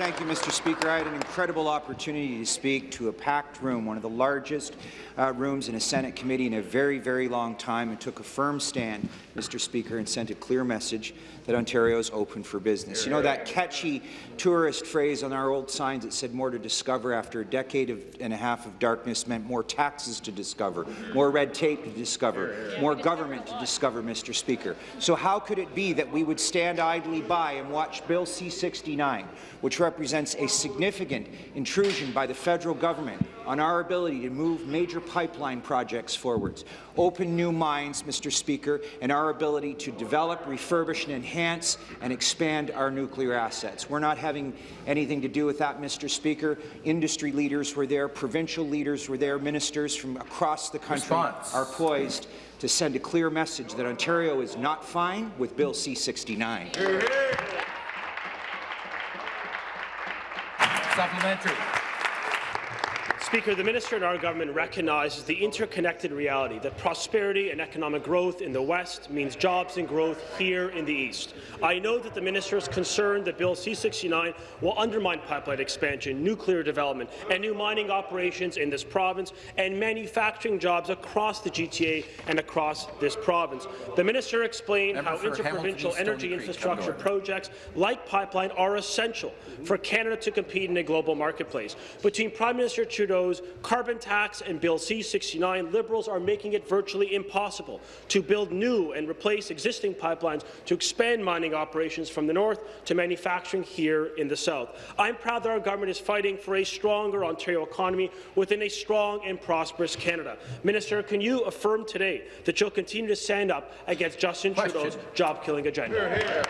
Thank you, Mr. Speaker. I had an incredible opportunity to speak to a packed room, one of the largest uh, rooms in a Senate committee in a very, very long time, and took a firm stand, Mr. Speaker, and sent a clear message that Ontario is open for business. You know that catchy tourist phrase on our old signs that said more to discover after a decade of, and a half of darkness meant more taxes to discover, more red tape to discover, more government to discover, Mr. Speaker. So how could it be that we would stand idly by and watch Bill C-69, which represents a significant intrusion by the federal government on our ability to move major pipeline projects forwards, open new mines, Mr. Speaker, and our ability to develop, refurbish, and enhance and expand our nuclear assets. We're not having anything to do with that, Mr. Speaker. Industry leaders were there, provincial leaders were there, ministers from across the country Response. are poised to send a clear message that Ontario is not fine with Bill C-69. Supplementary. Speaker, the minister and our government recognizes the interconnected reality that prosperity and economic growth in the West means jobs and growth here in the East. I know that the minister is concerned that Bill C-69 will undermine pipeline expansion, nuclear development, and new mining operations in this province and manufacturing jobs across the GTA and across this province. The minister explained Member how interprovincial energy Creek, infrastructure come to order. projects like pipeline are essential for Canada to compete in a global marketplace. Between Prime Minister Trudeau's carbon tax and Bill C-69, Liberals are making it virtually impossible to build new and replace existing pipelines to expand mining operations from the north to manufacturing here in the south. I'm proud that our government is fighting for a stronger Ontario economy within a strong and prosperous Canada. Minister, can you affirm today that you'll continue to stand up against Justin Question. Trudeau's job-killing agenda? Minister.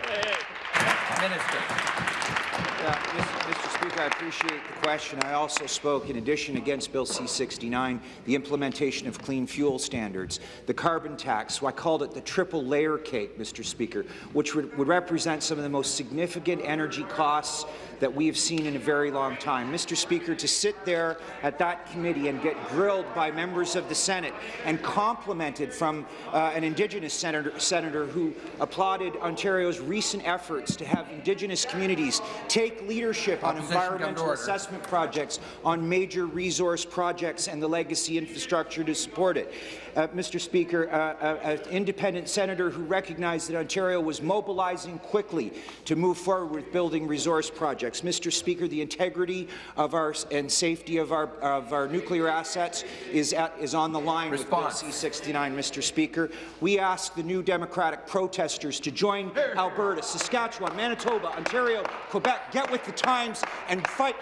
Yeah, Mr. Mr. Speaker, I appreciate the question. I also spoke, in addition, against Bill C-69, the implementation of clean fuel standards, the carbon tax, so I called it the triple layer cake, Mr. Speaker, which would, would represent some of the most significant energy costs that we have seen in a very long time. Mr. Speaker, to sit there at that committee and get grilled by members of the Senate and complimented from uh, an Indigenous senator, senator who applauded Ontario's recent efforts to have Indigenous communities take leadership on environmental assessment projects, on major resource projects and the legacy infrastructure to support it. Uh, Mr. Speaker, uh, uh, an independent senator who recognized that Ontario was mobilizing quickly to move forward with building resource projects. Mr. Speaker, the integrity of our and safety of our of our nuclear assets is at, is on the line Response. with C-69. Mr. Speaker, we ask the new Democratic protesters to join Alberta, Saskatchewan, Manitoba, Ontario, Quebec, get with the times and fight.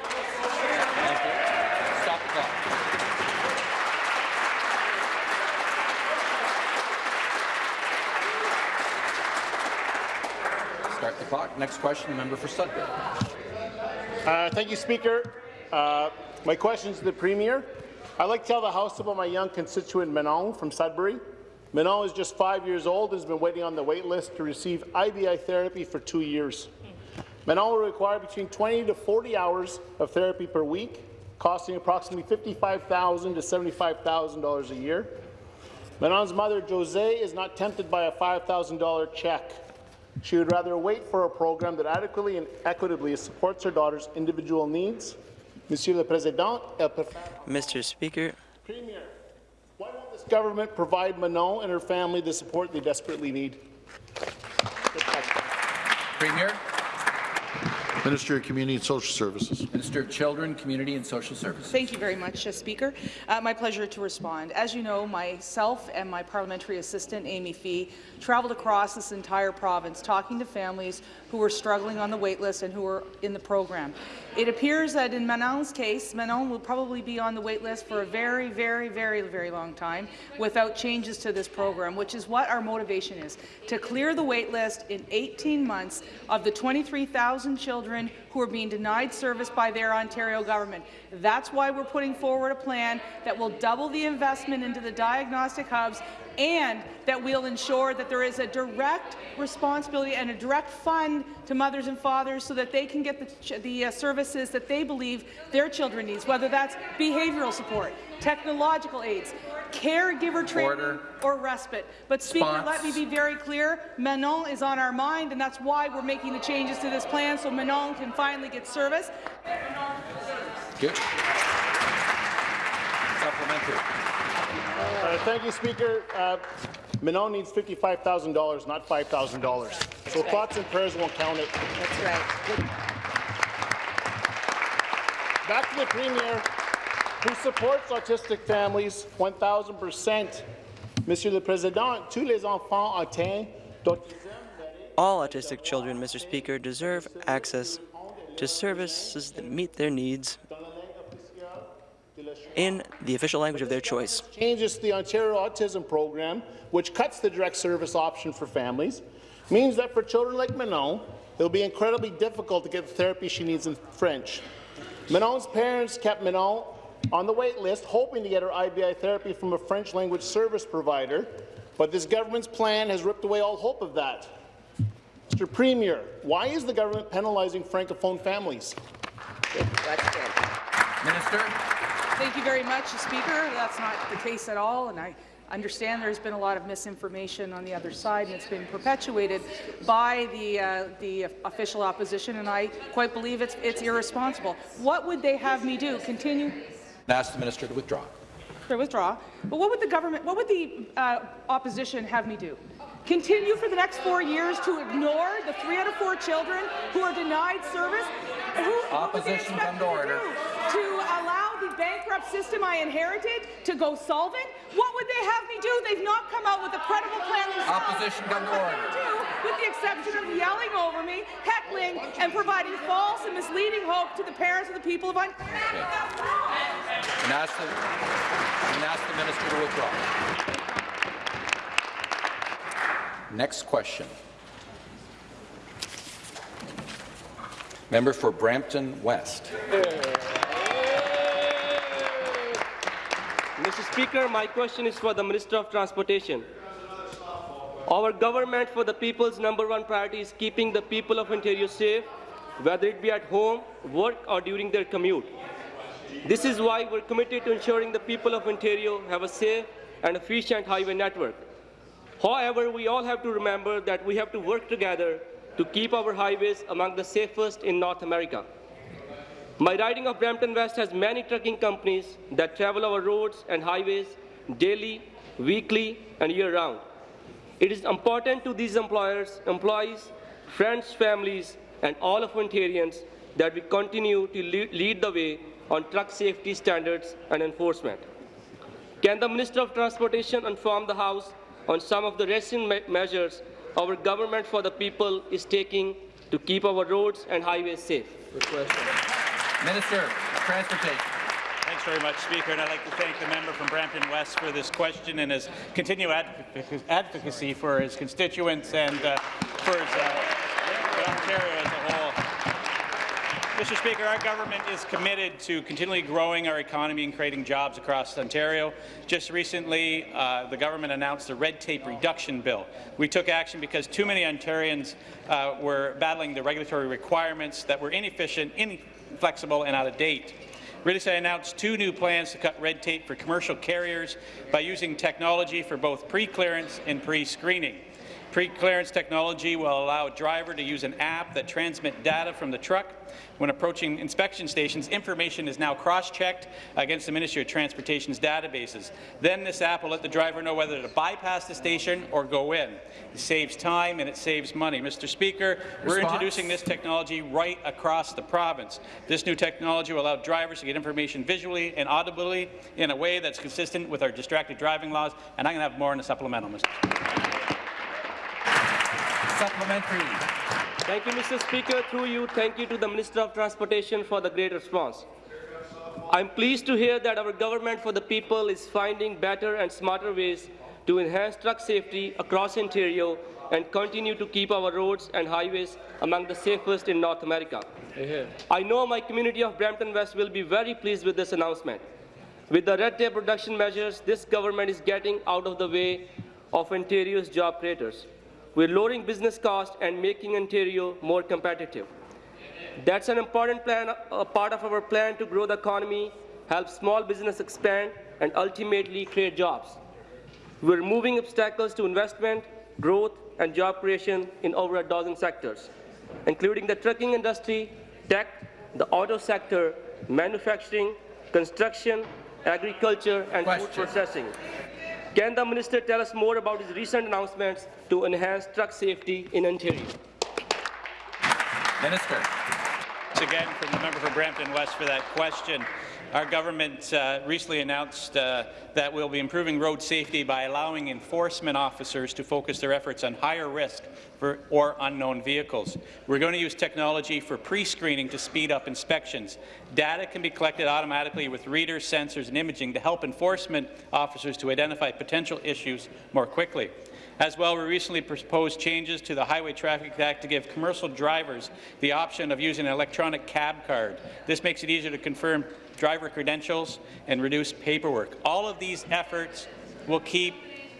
Stop the clock. Start the clock. Next question, the member for Sudbury. Uh, thank you, Speaker. Uh, my question is to the Premier. I'd like to tell the House about my young constituent Manon from Sudbury. Manon is just five years old and has been waiting on the wait list to receive IBI therapy for two years. Manon will require between 20 to 40 hours of therapy per week, costing approximately 55,000 to $75,000 a year. Manon's mother, Jose, is not tempted by a $5,000 check. She would rather wait for a program that adequately and equitably supports her daughter's individual needs. Monsieur le Président, Mr. Speaker, Premier, why won't this government provide Manon and her family the support they desperately need? Premier. Minister of Community and Social Services. Minister of Children, Community and Social Services. Thank you very much, uh, Speaker. Uh, my pleasure to respond. As you know, myself and my parliamentary assistant, Amy Fee, traveled across this entire province talking to families who were struggling on the waitlist and who were in the program. It appears that in Manon's case, Manon will probably be on the waitlist for a very, very, very, very long time without changes to this program, which is what our motivation is, to clear the waitlist in 18 months of the 23,000 children who are being denied service by their Ontario government. That's why we're putting forward a plan that will double the investment into the diagnostic hubs and that we'll ensure that there is a direct responsibility and a direct fund to mothers and fathers so that they can get the, the uh, services that they believe their children needs, whether that's behavioural support, technological aids, caregiver training, Order. or respite. But, Speaker, Response. let me be very clear. Manon is on our mind, and that's why we're making the changes to this plan so Manon can finally get service. Good. Supplementary. Uh, thank you, Speaker. Uh, Manon needs $55,000, not $5,000. So right. thoughts and prayers won't count it. That's right. Back to the Premier, who supports autistic families 1,000%. Monsieur le Président, tous les enfants atteints d'autisme All autistic children, Mr. Speaker, deserve access to services that meet their needs in the official language of their choice. changes to the Ontario Autism Program, which cuts the direct service option for families, means that for children like Manon, it will be incredibly difficult to get the therapy she needs in French. Manon's parents kept Manon on the wait list, hoping to get her IBI therapy from a French language service provider, but this government's plan has ripped away all hope of that. Mr. Premier, why is the government penalizing Francophone families? Minister. Thank you very much, Speaker. That's not the case at all, and I understand there's been a lot of misinformation on the other side, and it's been perpetuated by the uh, the official opposition, and I quite believe it's it's irresponsible. What would they have me do? Continue? And ask the minister to withdraw. To withdraw. But what would the government, what would the uh, opposition have me do? Continue for the next four years to ignore the three out of four children who are denied service? Who, what would they Opposition, come to order. To allow the bankrupt system I inherited to go solvent? What would they have me do? They've not come out with a credible plan themselves. Opposition, come to What order. they do, with the exception of yelling over me, heckling, and providing false and misleading hope to the parents of the people of Ontario. And ask the, and ask the minister to withdraw. Next question. Member for Brampton West. Mr. Speaker, my question is for the Minister of Transportation. Our government for the people's number one priority is keeping the people of Ontario safe, whether it be at home, work or during their commute. This is why we're committed to ensuring the people of Ontario have a safe and efficient highway network. However, we all have to remember that we have to work together to keep our highways among the safest in North America. My riding of Brampton West has many trucking companies that travel our roads and highways daily, weekly, and year-round. It is important to these employers, employees, friends, families, and all of Ontarians that we continue to lead, the way on truck safety standards and enforcement. Can the Minister of Transportation inform the House on some of the recent me measures our government for the people is taking to keep our roads and highways safe? Minister of Transportation. Thanks very much, Speaker, and I'd like to thank the member from Brampton West for this question and his continued advoc- advocacy for his constituents and uh, for, his, uh, Ontario as a whole. Mr. Speaker, our government is committed to continually growing our economy and creating jobs across Ontario. Just recently, uh, the government announced a red tape reduction bill. We took action because too many Ontarians uh, were battling the regulatory requirements that were inefficient, inflexible, and out of date. I announced two new plans to cut red tape for commercial carriers by using technology for both pre-clearance and pre-screening. Pre-clearance technology will allow a driver to use an app that transmits data from the truck. When approaching inspection stations, information is now cross-checked against the Ministry of Transportation's databases. Then this app will let the driver know whether to bypass the station or go in. It saves time and it saves money. Mr. Speaker, we're introducing this technology right across the province. This new technology will allow drivers to get information visually and audibly in a way that's consistent with our distracted driving laws, and I'm going to have more in the supplemental, Mr. Speaker. Supplementary. Thank you, Mr. Speaker. Through you, thank you to the Minister of Transportation for the great response. I'm pleased to hear that our government for the people is finding better and smarter ways to enhance truck safety across Ontario and continue to keep our roads and highways among the safest in North America. I know my community of Brampton West will be very pleased with this announcement. With the red tape reduction measures, this government is getting out of the way of Ontario's job creators. We're lowering business costs and making Ontario more competitive. That's an important plan, a part of our plan to grow the economy, help small business expand, and ultimately create jobs. We're removing obstacles to investment, growth, and job creation in over a dozen sectors, including the trucking industry, tech, the auto sector, manufacturing, construction, agriculture, and food processing. Can the minister tell us more about his recent announcements to enhance truck safety in Ontario? Minister. Once again from the member for Brampton West for that question. Our government uh, recently announced uh, that we'll be improving road safety by allowing enforcement officers to focus their efforts on higher risk for, or unknown vehicles. We're going to use technology for pre-screening to speed up inspections. Data can be collected automatically with readers, sensors, and imaging to help enforcement officers to identify potential issues more quickly. As well, we recently proposed changes to the Highway Traffic Act to give commercial drivers the option of using an electronic cab card. This makes it easier to confirm driver credentials and reduce paperwork. All of these efforts will keep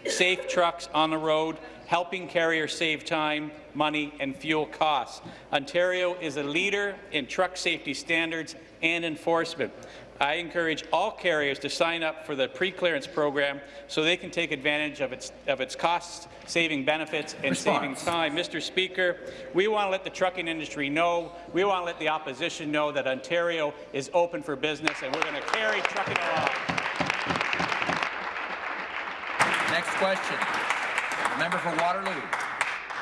safe trucks on the road, helping carriers save time, money and fuel costs. Ontario is a leader in truck safety standards and enforcement. I encourage all carriers to sign up for the pre-clearance program so they can take advantage of its, of its cost-saving benefits and saving time. Mr. Speaker, we want to let the trucking industry know, we want to let the opposition know that Ontario is open for business and we're going to carry trucking along. Next question. The member for Waterloo.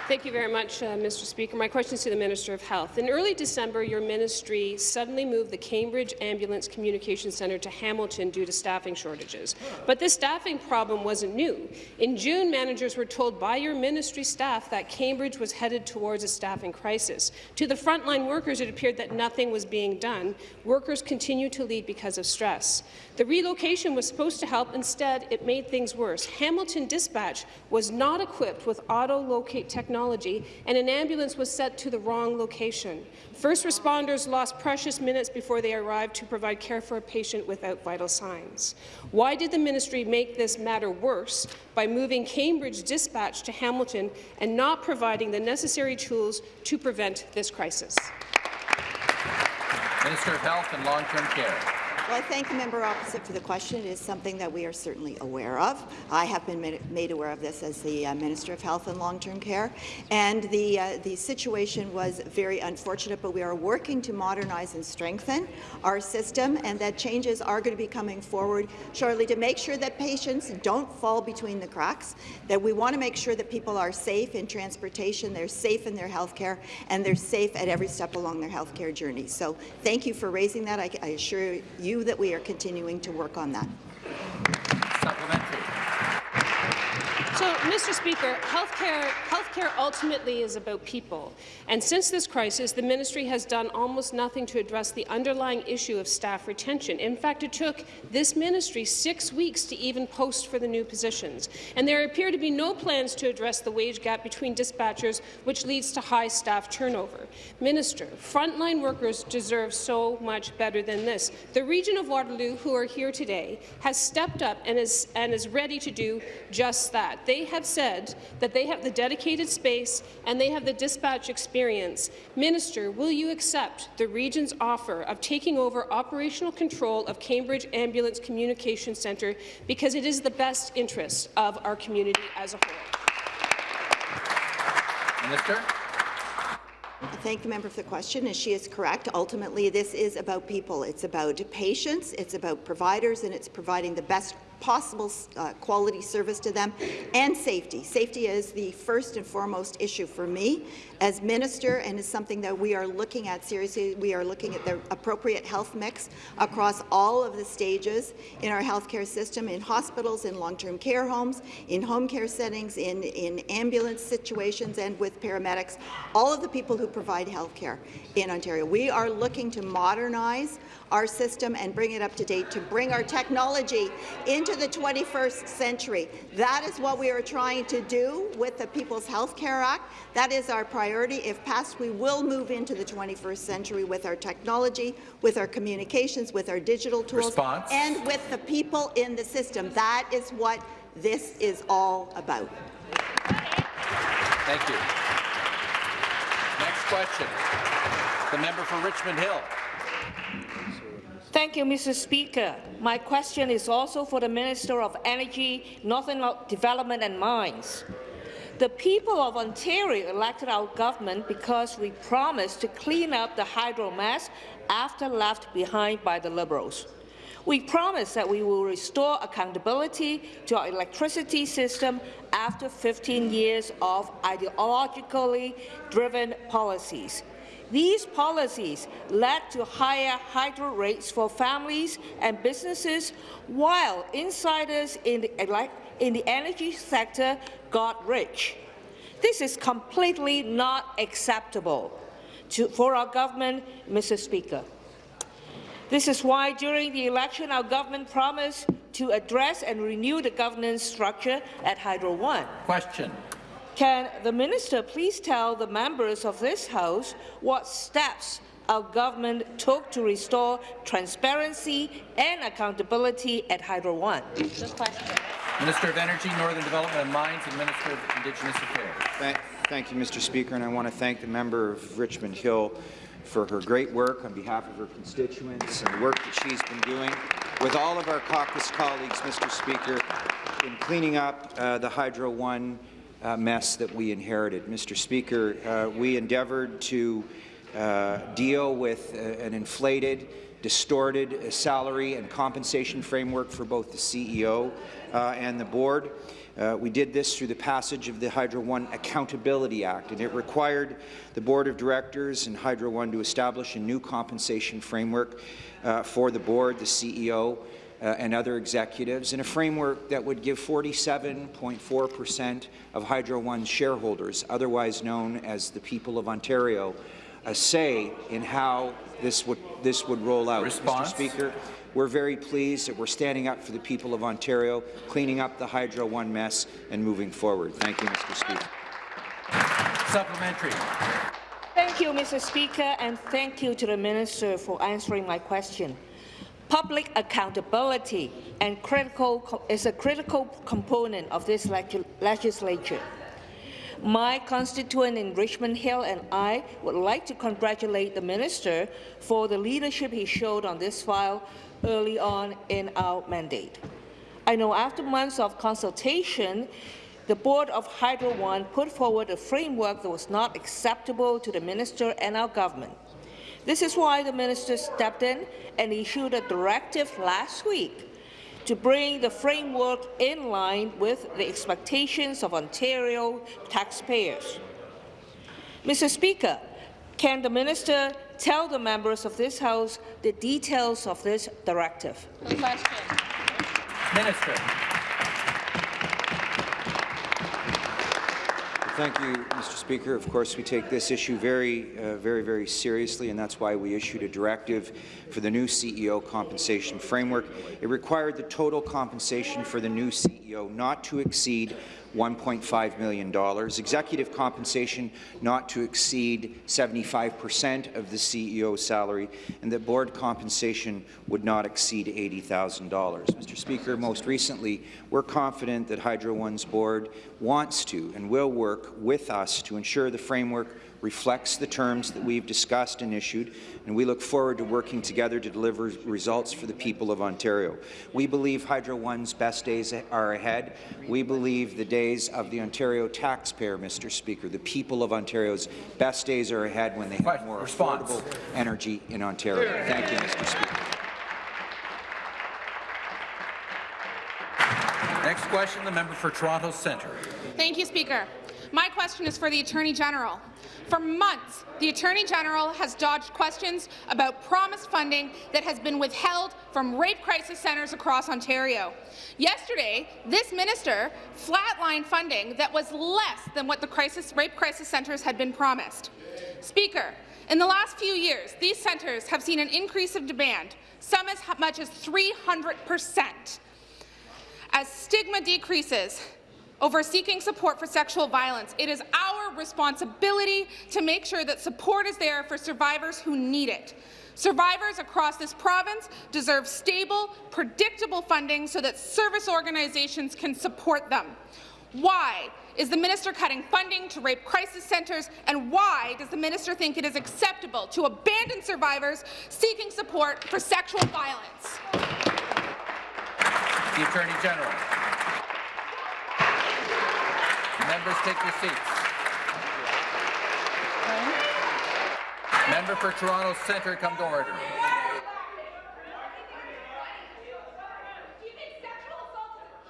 Thank you very much, uh, Mr. Speaker. My question is to the Minister of Health. In early December, your ministry suddenly moved the Cambridge Ambulance Communication Centre to Hamilton due to staffing shortages. But this staffing problem wasn't new. In June, managers were told by your ministry staff that Cambridge was headed towards a staffing crisis. To the frontline workers, it appeared that nothing was being done. Workers continue to leave because of stress. The relocation was supposed to help. Instead, it made things worse. Hamilton Dispatch was not equipped with auto-locate technology and an ambulance was sent to the wrong location. First responders lost precious minutes before they arrived to provide care for a patient without vital signs. Why did the ministry make this matter worse by moving Cambridge Dispatch to Hamilton and not providing the necessary tools to prevent this crisis? Minister of Health and Long-Term Care. Well, I thank the member opposite for the question. It is something that we are certainly aware of. I have been made, aware of this as the uh, Minister of Health and Long-Term Care, and the uh, the situation was very unfortunate. But we are working to modernize and strengthen our system, and that changes are going to be coming forward shortly to make sure that patients don't fall between the cracks. That we want to make sure that people are safe in transportation, they're safe in their health care, and they're safe at every step along their health care journey. So, thank you for raising that. I, I assure you that we are continuing to work on that. So, Mr. Speaker, healthcare, healthcare ultimately is about people. And since this crisis, the ministry has done almost nothing to address the underlying issue of staff retention. In fact, it took this ministry six weeks to even post for the new positions. And there appear to be no plans to address the wage gap between dispatchers, which leads to high staff turnover. Minister, frontline workers deserve so much better than this. The region of Waterloo, who are here today, has stepped up and is, and is ready to do just that. They have said that they have the dedicated space and they have the dispatch experience. Minister, will you accept the region's offer of taking over operational control of Cambridge Ambulance Communication Centre because it is the best interest of our community as a whole? Minister. I thank the member for the question, and she is correct. Ultimately, this is about people. It's about patients, it's about providers, and it's providing the best possible uh, quality service to them, and safety. Safety is the first and foremost issue for me as minister, and is something that we are looking at seriously. We are looking at the appropriate health mix across all of the stages in our healthcare system, in hospitals, in long-term care homes, in home care settings, in, in ambulance situations, and with paramedics, all of the people who provide healthcare in Ontario. We are looking to modernize our system and bring it up to date, to bring our technology into the 21st century. That is what we are trying to do with the People's Health Care Act. That is our priority. If passed, we will move into the 21st century with our technology, with our communications, with our digital tools, Response. and with the people in the system. That is what this is all about. Thank you. Next question. The member for Richmond Hill. Thank you, Mr. Speaker. My question is also for the Minister of Energy, Northern Development and Mines. The people of Ontario elected our government because we promised to clean up the hydro mess after left behind by the Liberals. We promised that we will restore accountability to our electricity system after 15 years of ideologically driven policies. These policies led to higher hydro rates for families and businesses, while insiders in the, in the energy sector got rich. This is completely not acceptable to, for our government, Mr. Speaker. This is why during the election our government promised to address and renew the governance structure at Hydro One. Question. Can the minister please tell the members of this House what steps our government took to restore transparency and accountability at Hydro One? Minister of Energy, Northern Development and Mines, and Minister of Indigenous Affairs. Thank, thank you, Mr. Speaker, and I want to thank the member of Richmond Hill for her great work on behalf of her constituents and the work that she's been doing with all of our caucus colleagues, Mr. Speaker, in cleaning up uh, the Hydro One uh, mess that we inherited. Mr. Speaker, uh, we endeavoured to uh, deal with uh, an inflated, distorted salary and compensation framework for both the CEO uh, and the board. Uh, we did this through the passage of the Hydro One Accountability Act, and it required the Board of Directors and Hydro One to establish a new compensation framework uh, for the board, the CEO, uh, and other executives, in a framework that would give 47.4 per cent of Hydro One's shareholders, otherwise known as the people of Ontario, a say in how this would this would roll out. Response? Mr. Speaker, we're very pleased that we're standing up for the people of Ontario, cleaning up the Hydro One mess, and moving forward. Thank you, Mr. Speaker. Supplementary. Thank you, Mr. Speaker, and thank you to the Minister for answering my question. Public accountability and critical is a critical component of this legislature. My constituent in Richmond Hill and I would like to congratulate the minister for the leadership he showed on this file early on in our mandate. I know after months of consultation, the Board of Hydro One put forward a framework that was not acceptable to the minister and our government. This is why the minister stepped in and issued a directive last week to bring the framework in line with the expectations of Ontario taxpayers. Mr. Speaker, can the minister tell the members of this House the details of this directive? Minister. Thank you, Mr. Speaker. Of course, we take this issue very, uh, very, very seriously, and that's why we issued a directive for the new CEO compensation framework. It required the total compensation for the new CEO not to exceed $1.5 million, executive compensation not to exceed 75 percent of the CEO's salary, and that board compensation would not exceed $80,000. Mr. Speaker, most recently, we're confident that Hydro One's board wants to and will work with us to ensure the framework reflects the terms that we've discussed and issued, and we look forward to working together to deliver results for the people of Ontario. We believe Hydro One's best days are ahead. We believe the days of the Ontario taxpayer, Mr. Speaker, the people of Ontario's best days are ahead when they have more Response. affordable energy in Ontario. Thank you, Mr. Speaker. Next question, the member for Toronto Centre. Thank you, Speaker. My question is for the Attorney General. For months, the Attorney General has dodged questions about promised funding that has been withheld from rape crisis centres across Ontario. Yesterday, this minister flatlined funding that was less than what the crisis, rape crisis centres had been promised. Speaker, in the last few years, these centres have seen an increase of demand, some as much as 300 percent. As stigma decreases over seeking support for sexual violence, it is our responsibility to make sure that support is there for survivors who need it. Survivors across this province deserve stable, predictable funding so that service organizations can support them. Why is the minister cutting funding to rape crisis centres, and why does the minister think it is acceptable to abandon survivors seeking support for sexual violence? The Attorney General. Members, take your seats. Member for Toronto Centre, come to order.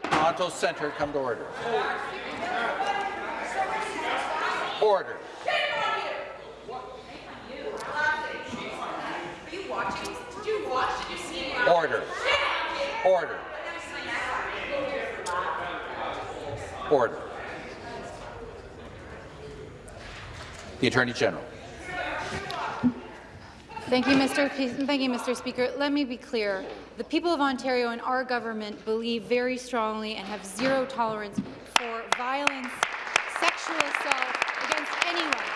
Toronto Centre, come to order. Order. Order. Order. Order. The Attorney General. Thank you, Mr. P Thank you, Mr. Speaker. Let me be clear. The people of Ontario and our government believe very strongly and have zero tolerance for violence, sexual assault against anyone.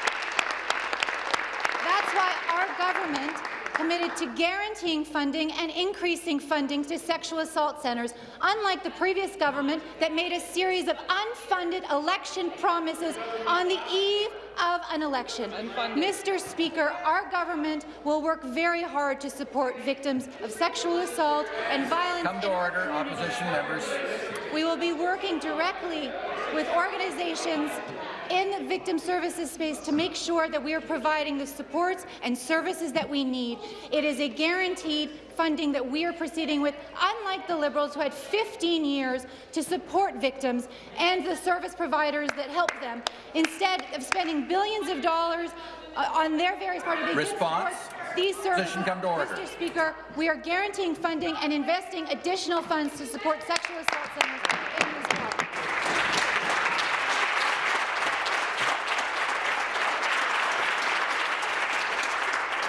That's why our government committed to guaranteeing funding and increasing funding to sexual assault centres, unlike the previous government that made a series of unfunded election promises on the eve of an election. Mr. Speaker, our government will work very hard to support victims of sexual assault and violence. Come to order, opposition members. We will be working directly with organizations in the victim services space to make sure that we are providing the supports and services that we need. It is a guaranteed funding that we are proceeding with, unlike the Liberals who had 15 years to support victims and the service providers that help them. Instead of spending billions of dollars uh, on their various parties, they didn't Response? these services. Position come to order. Mr. Speaker, we are guaranteeing funding and investing additional funds to support sexual assault centres in this province.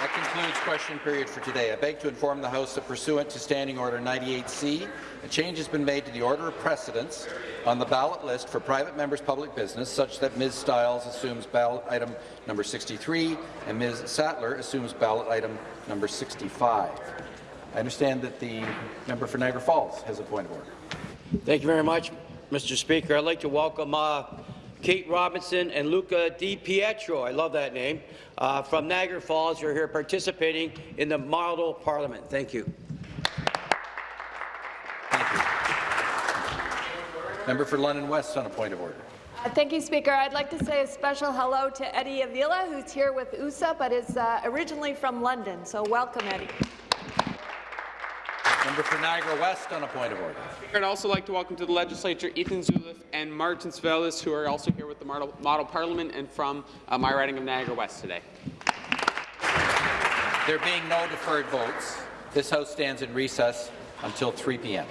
That concludes question period for today. I beg to inform the House that pursuant to Standing Order 98C, a change has been made to the order of precedence on the ballot list for private members' public business, such that Ms. Stiles assumes ballot item number 63 and Ms. Sattler assumes ballot item number 65. I understand that the member for Niagara Falls has a point of order. Thank you very much, Mr. Speaker. I'd like to welcome uh, Kate Robinson and Luca Di Pietro, I love that name, uh, from Niagara Falls who are here participating in the model parliament. Thank you. Thank you. Member for London West on a point of order. Uh, Thank you, Speaker. I'd like to say a special hello to Eddie Avila, who's here with USA, but is uh, originally from London. So welcome, Eddie. Member for Niagara West on a point of order. I'd also like to welcome to the legislature Ethan Zuliff and Martin Svelis, who are also here with the model, model parliament and from uh, my riding of Niagara West today. There being no deferred votes, this House stands in recess until 3 p.m.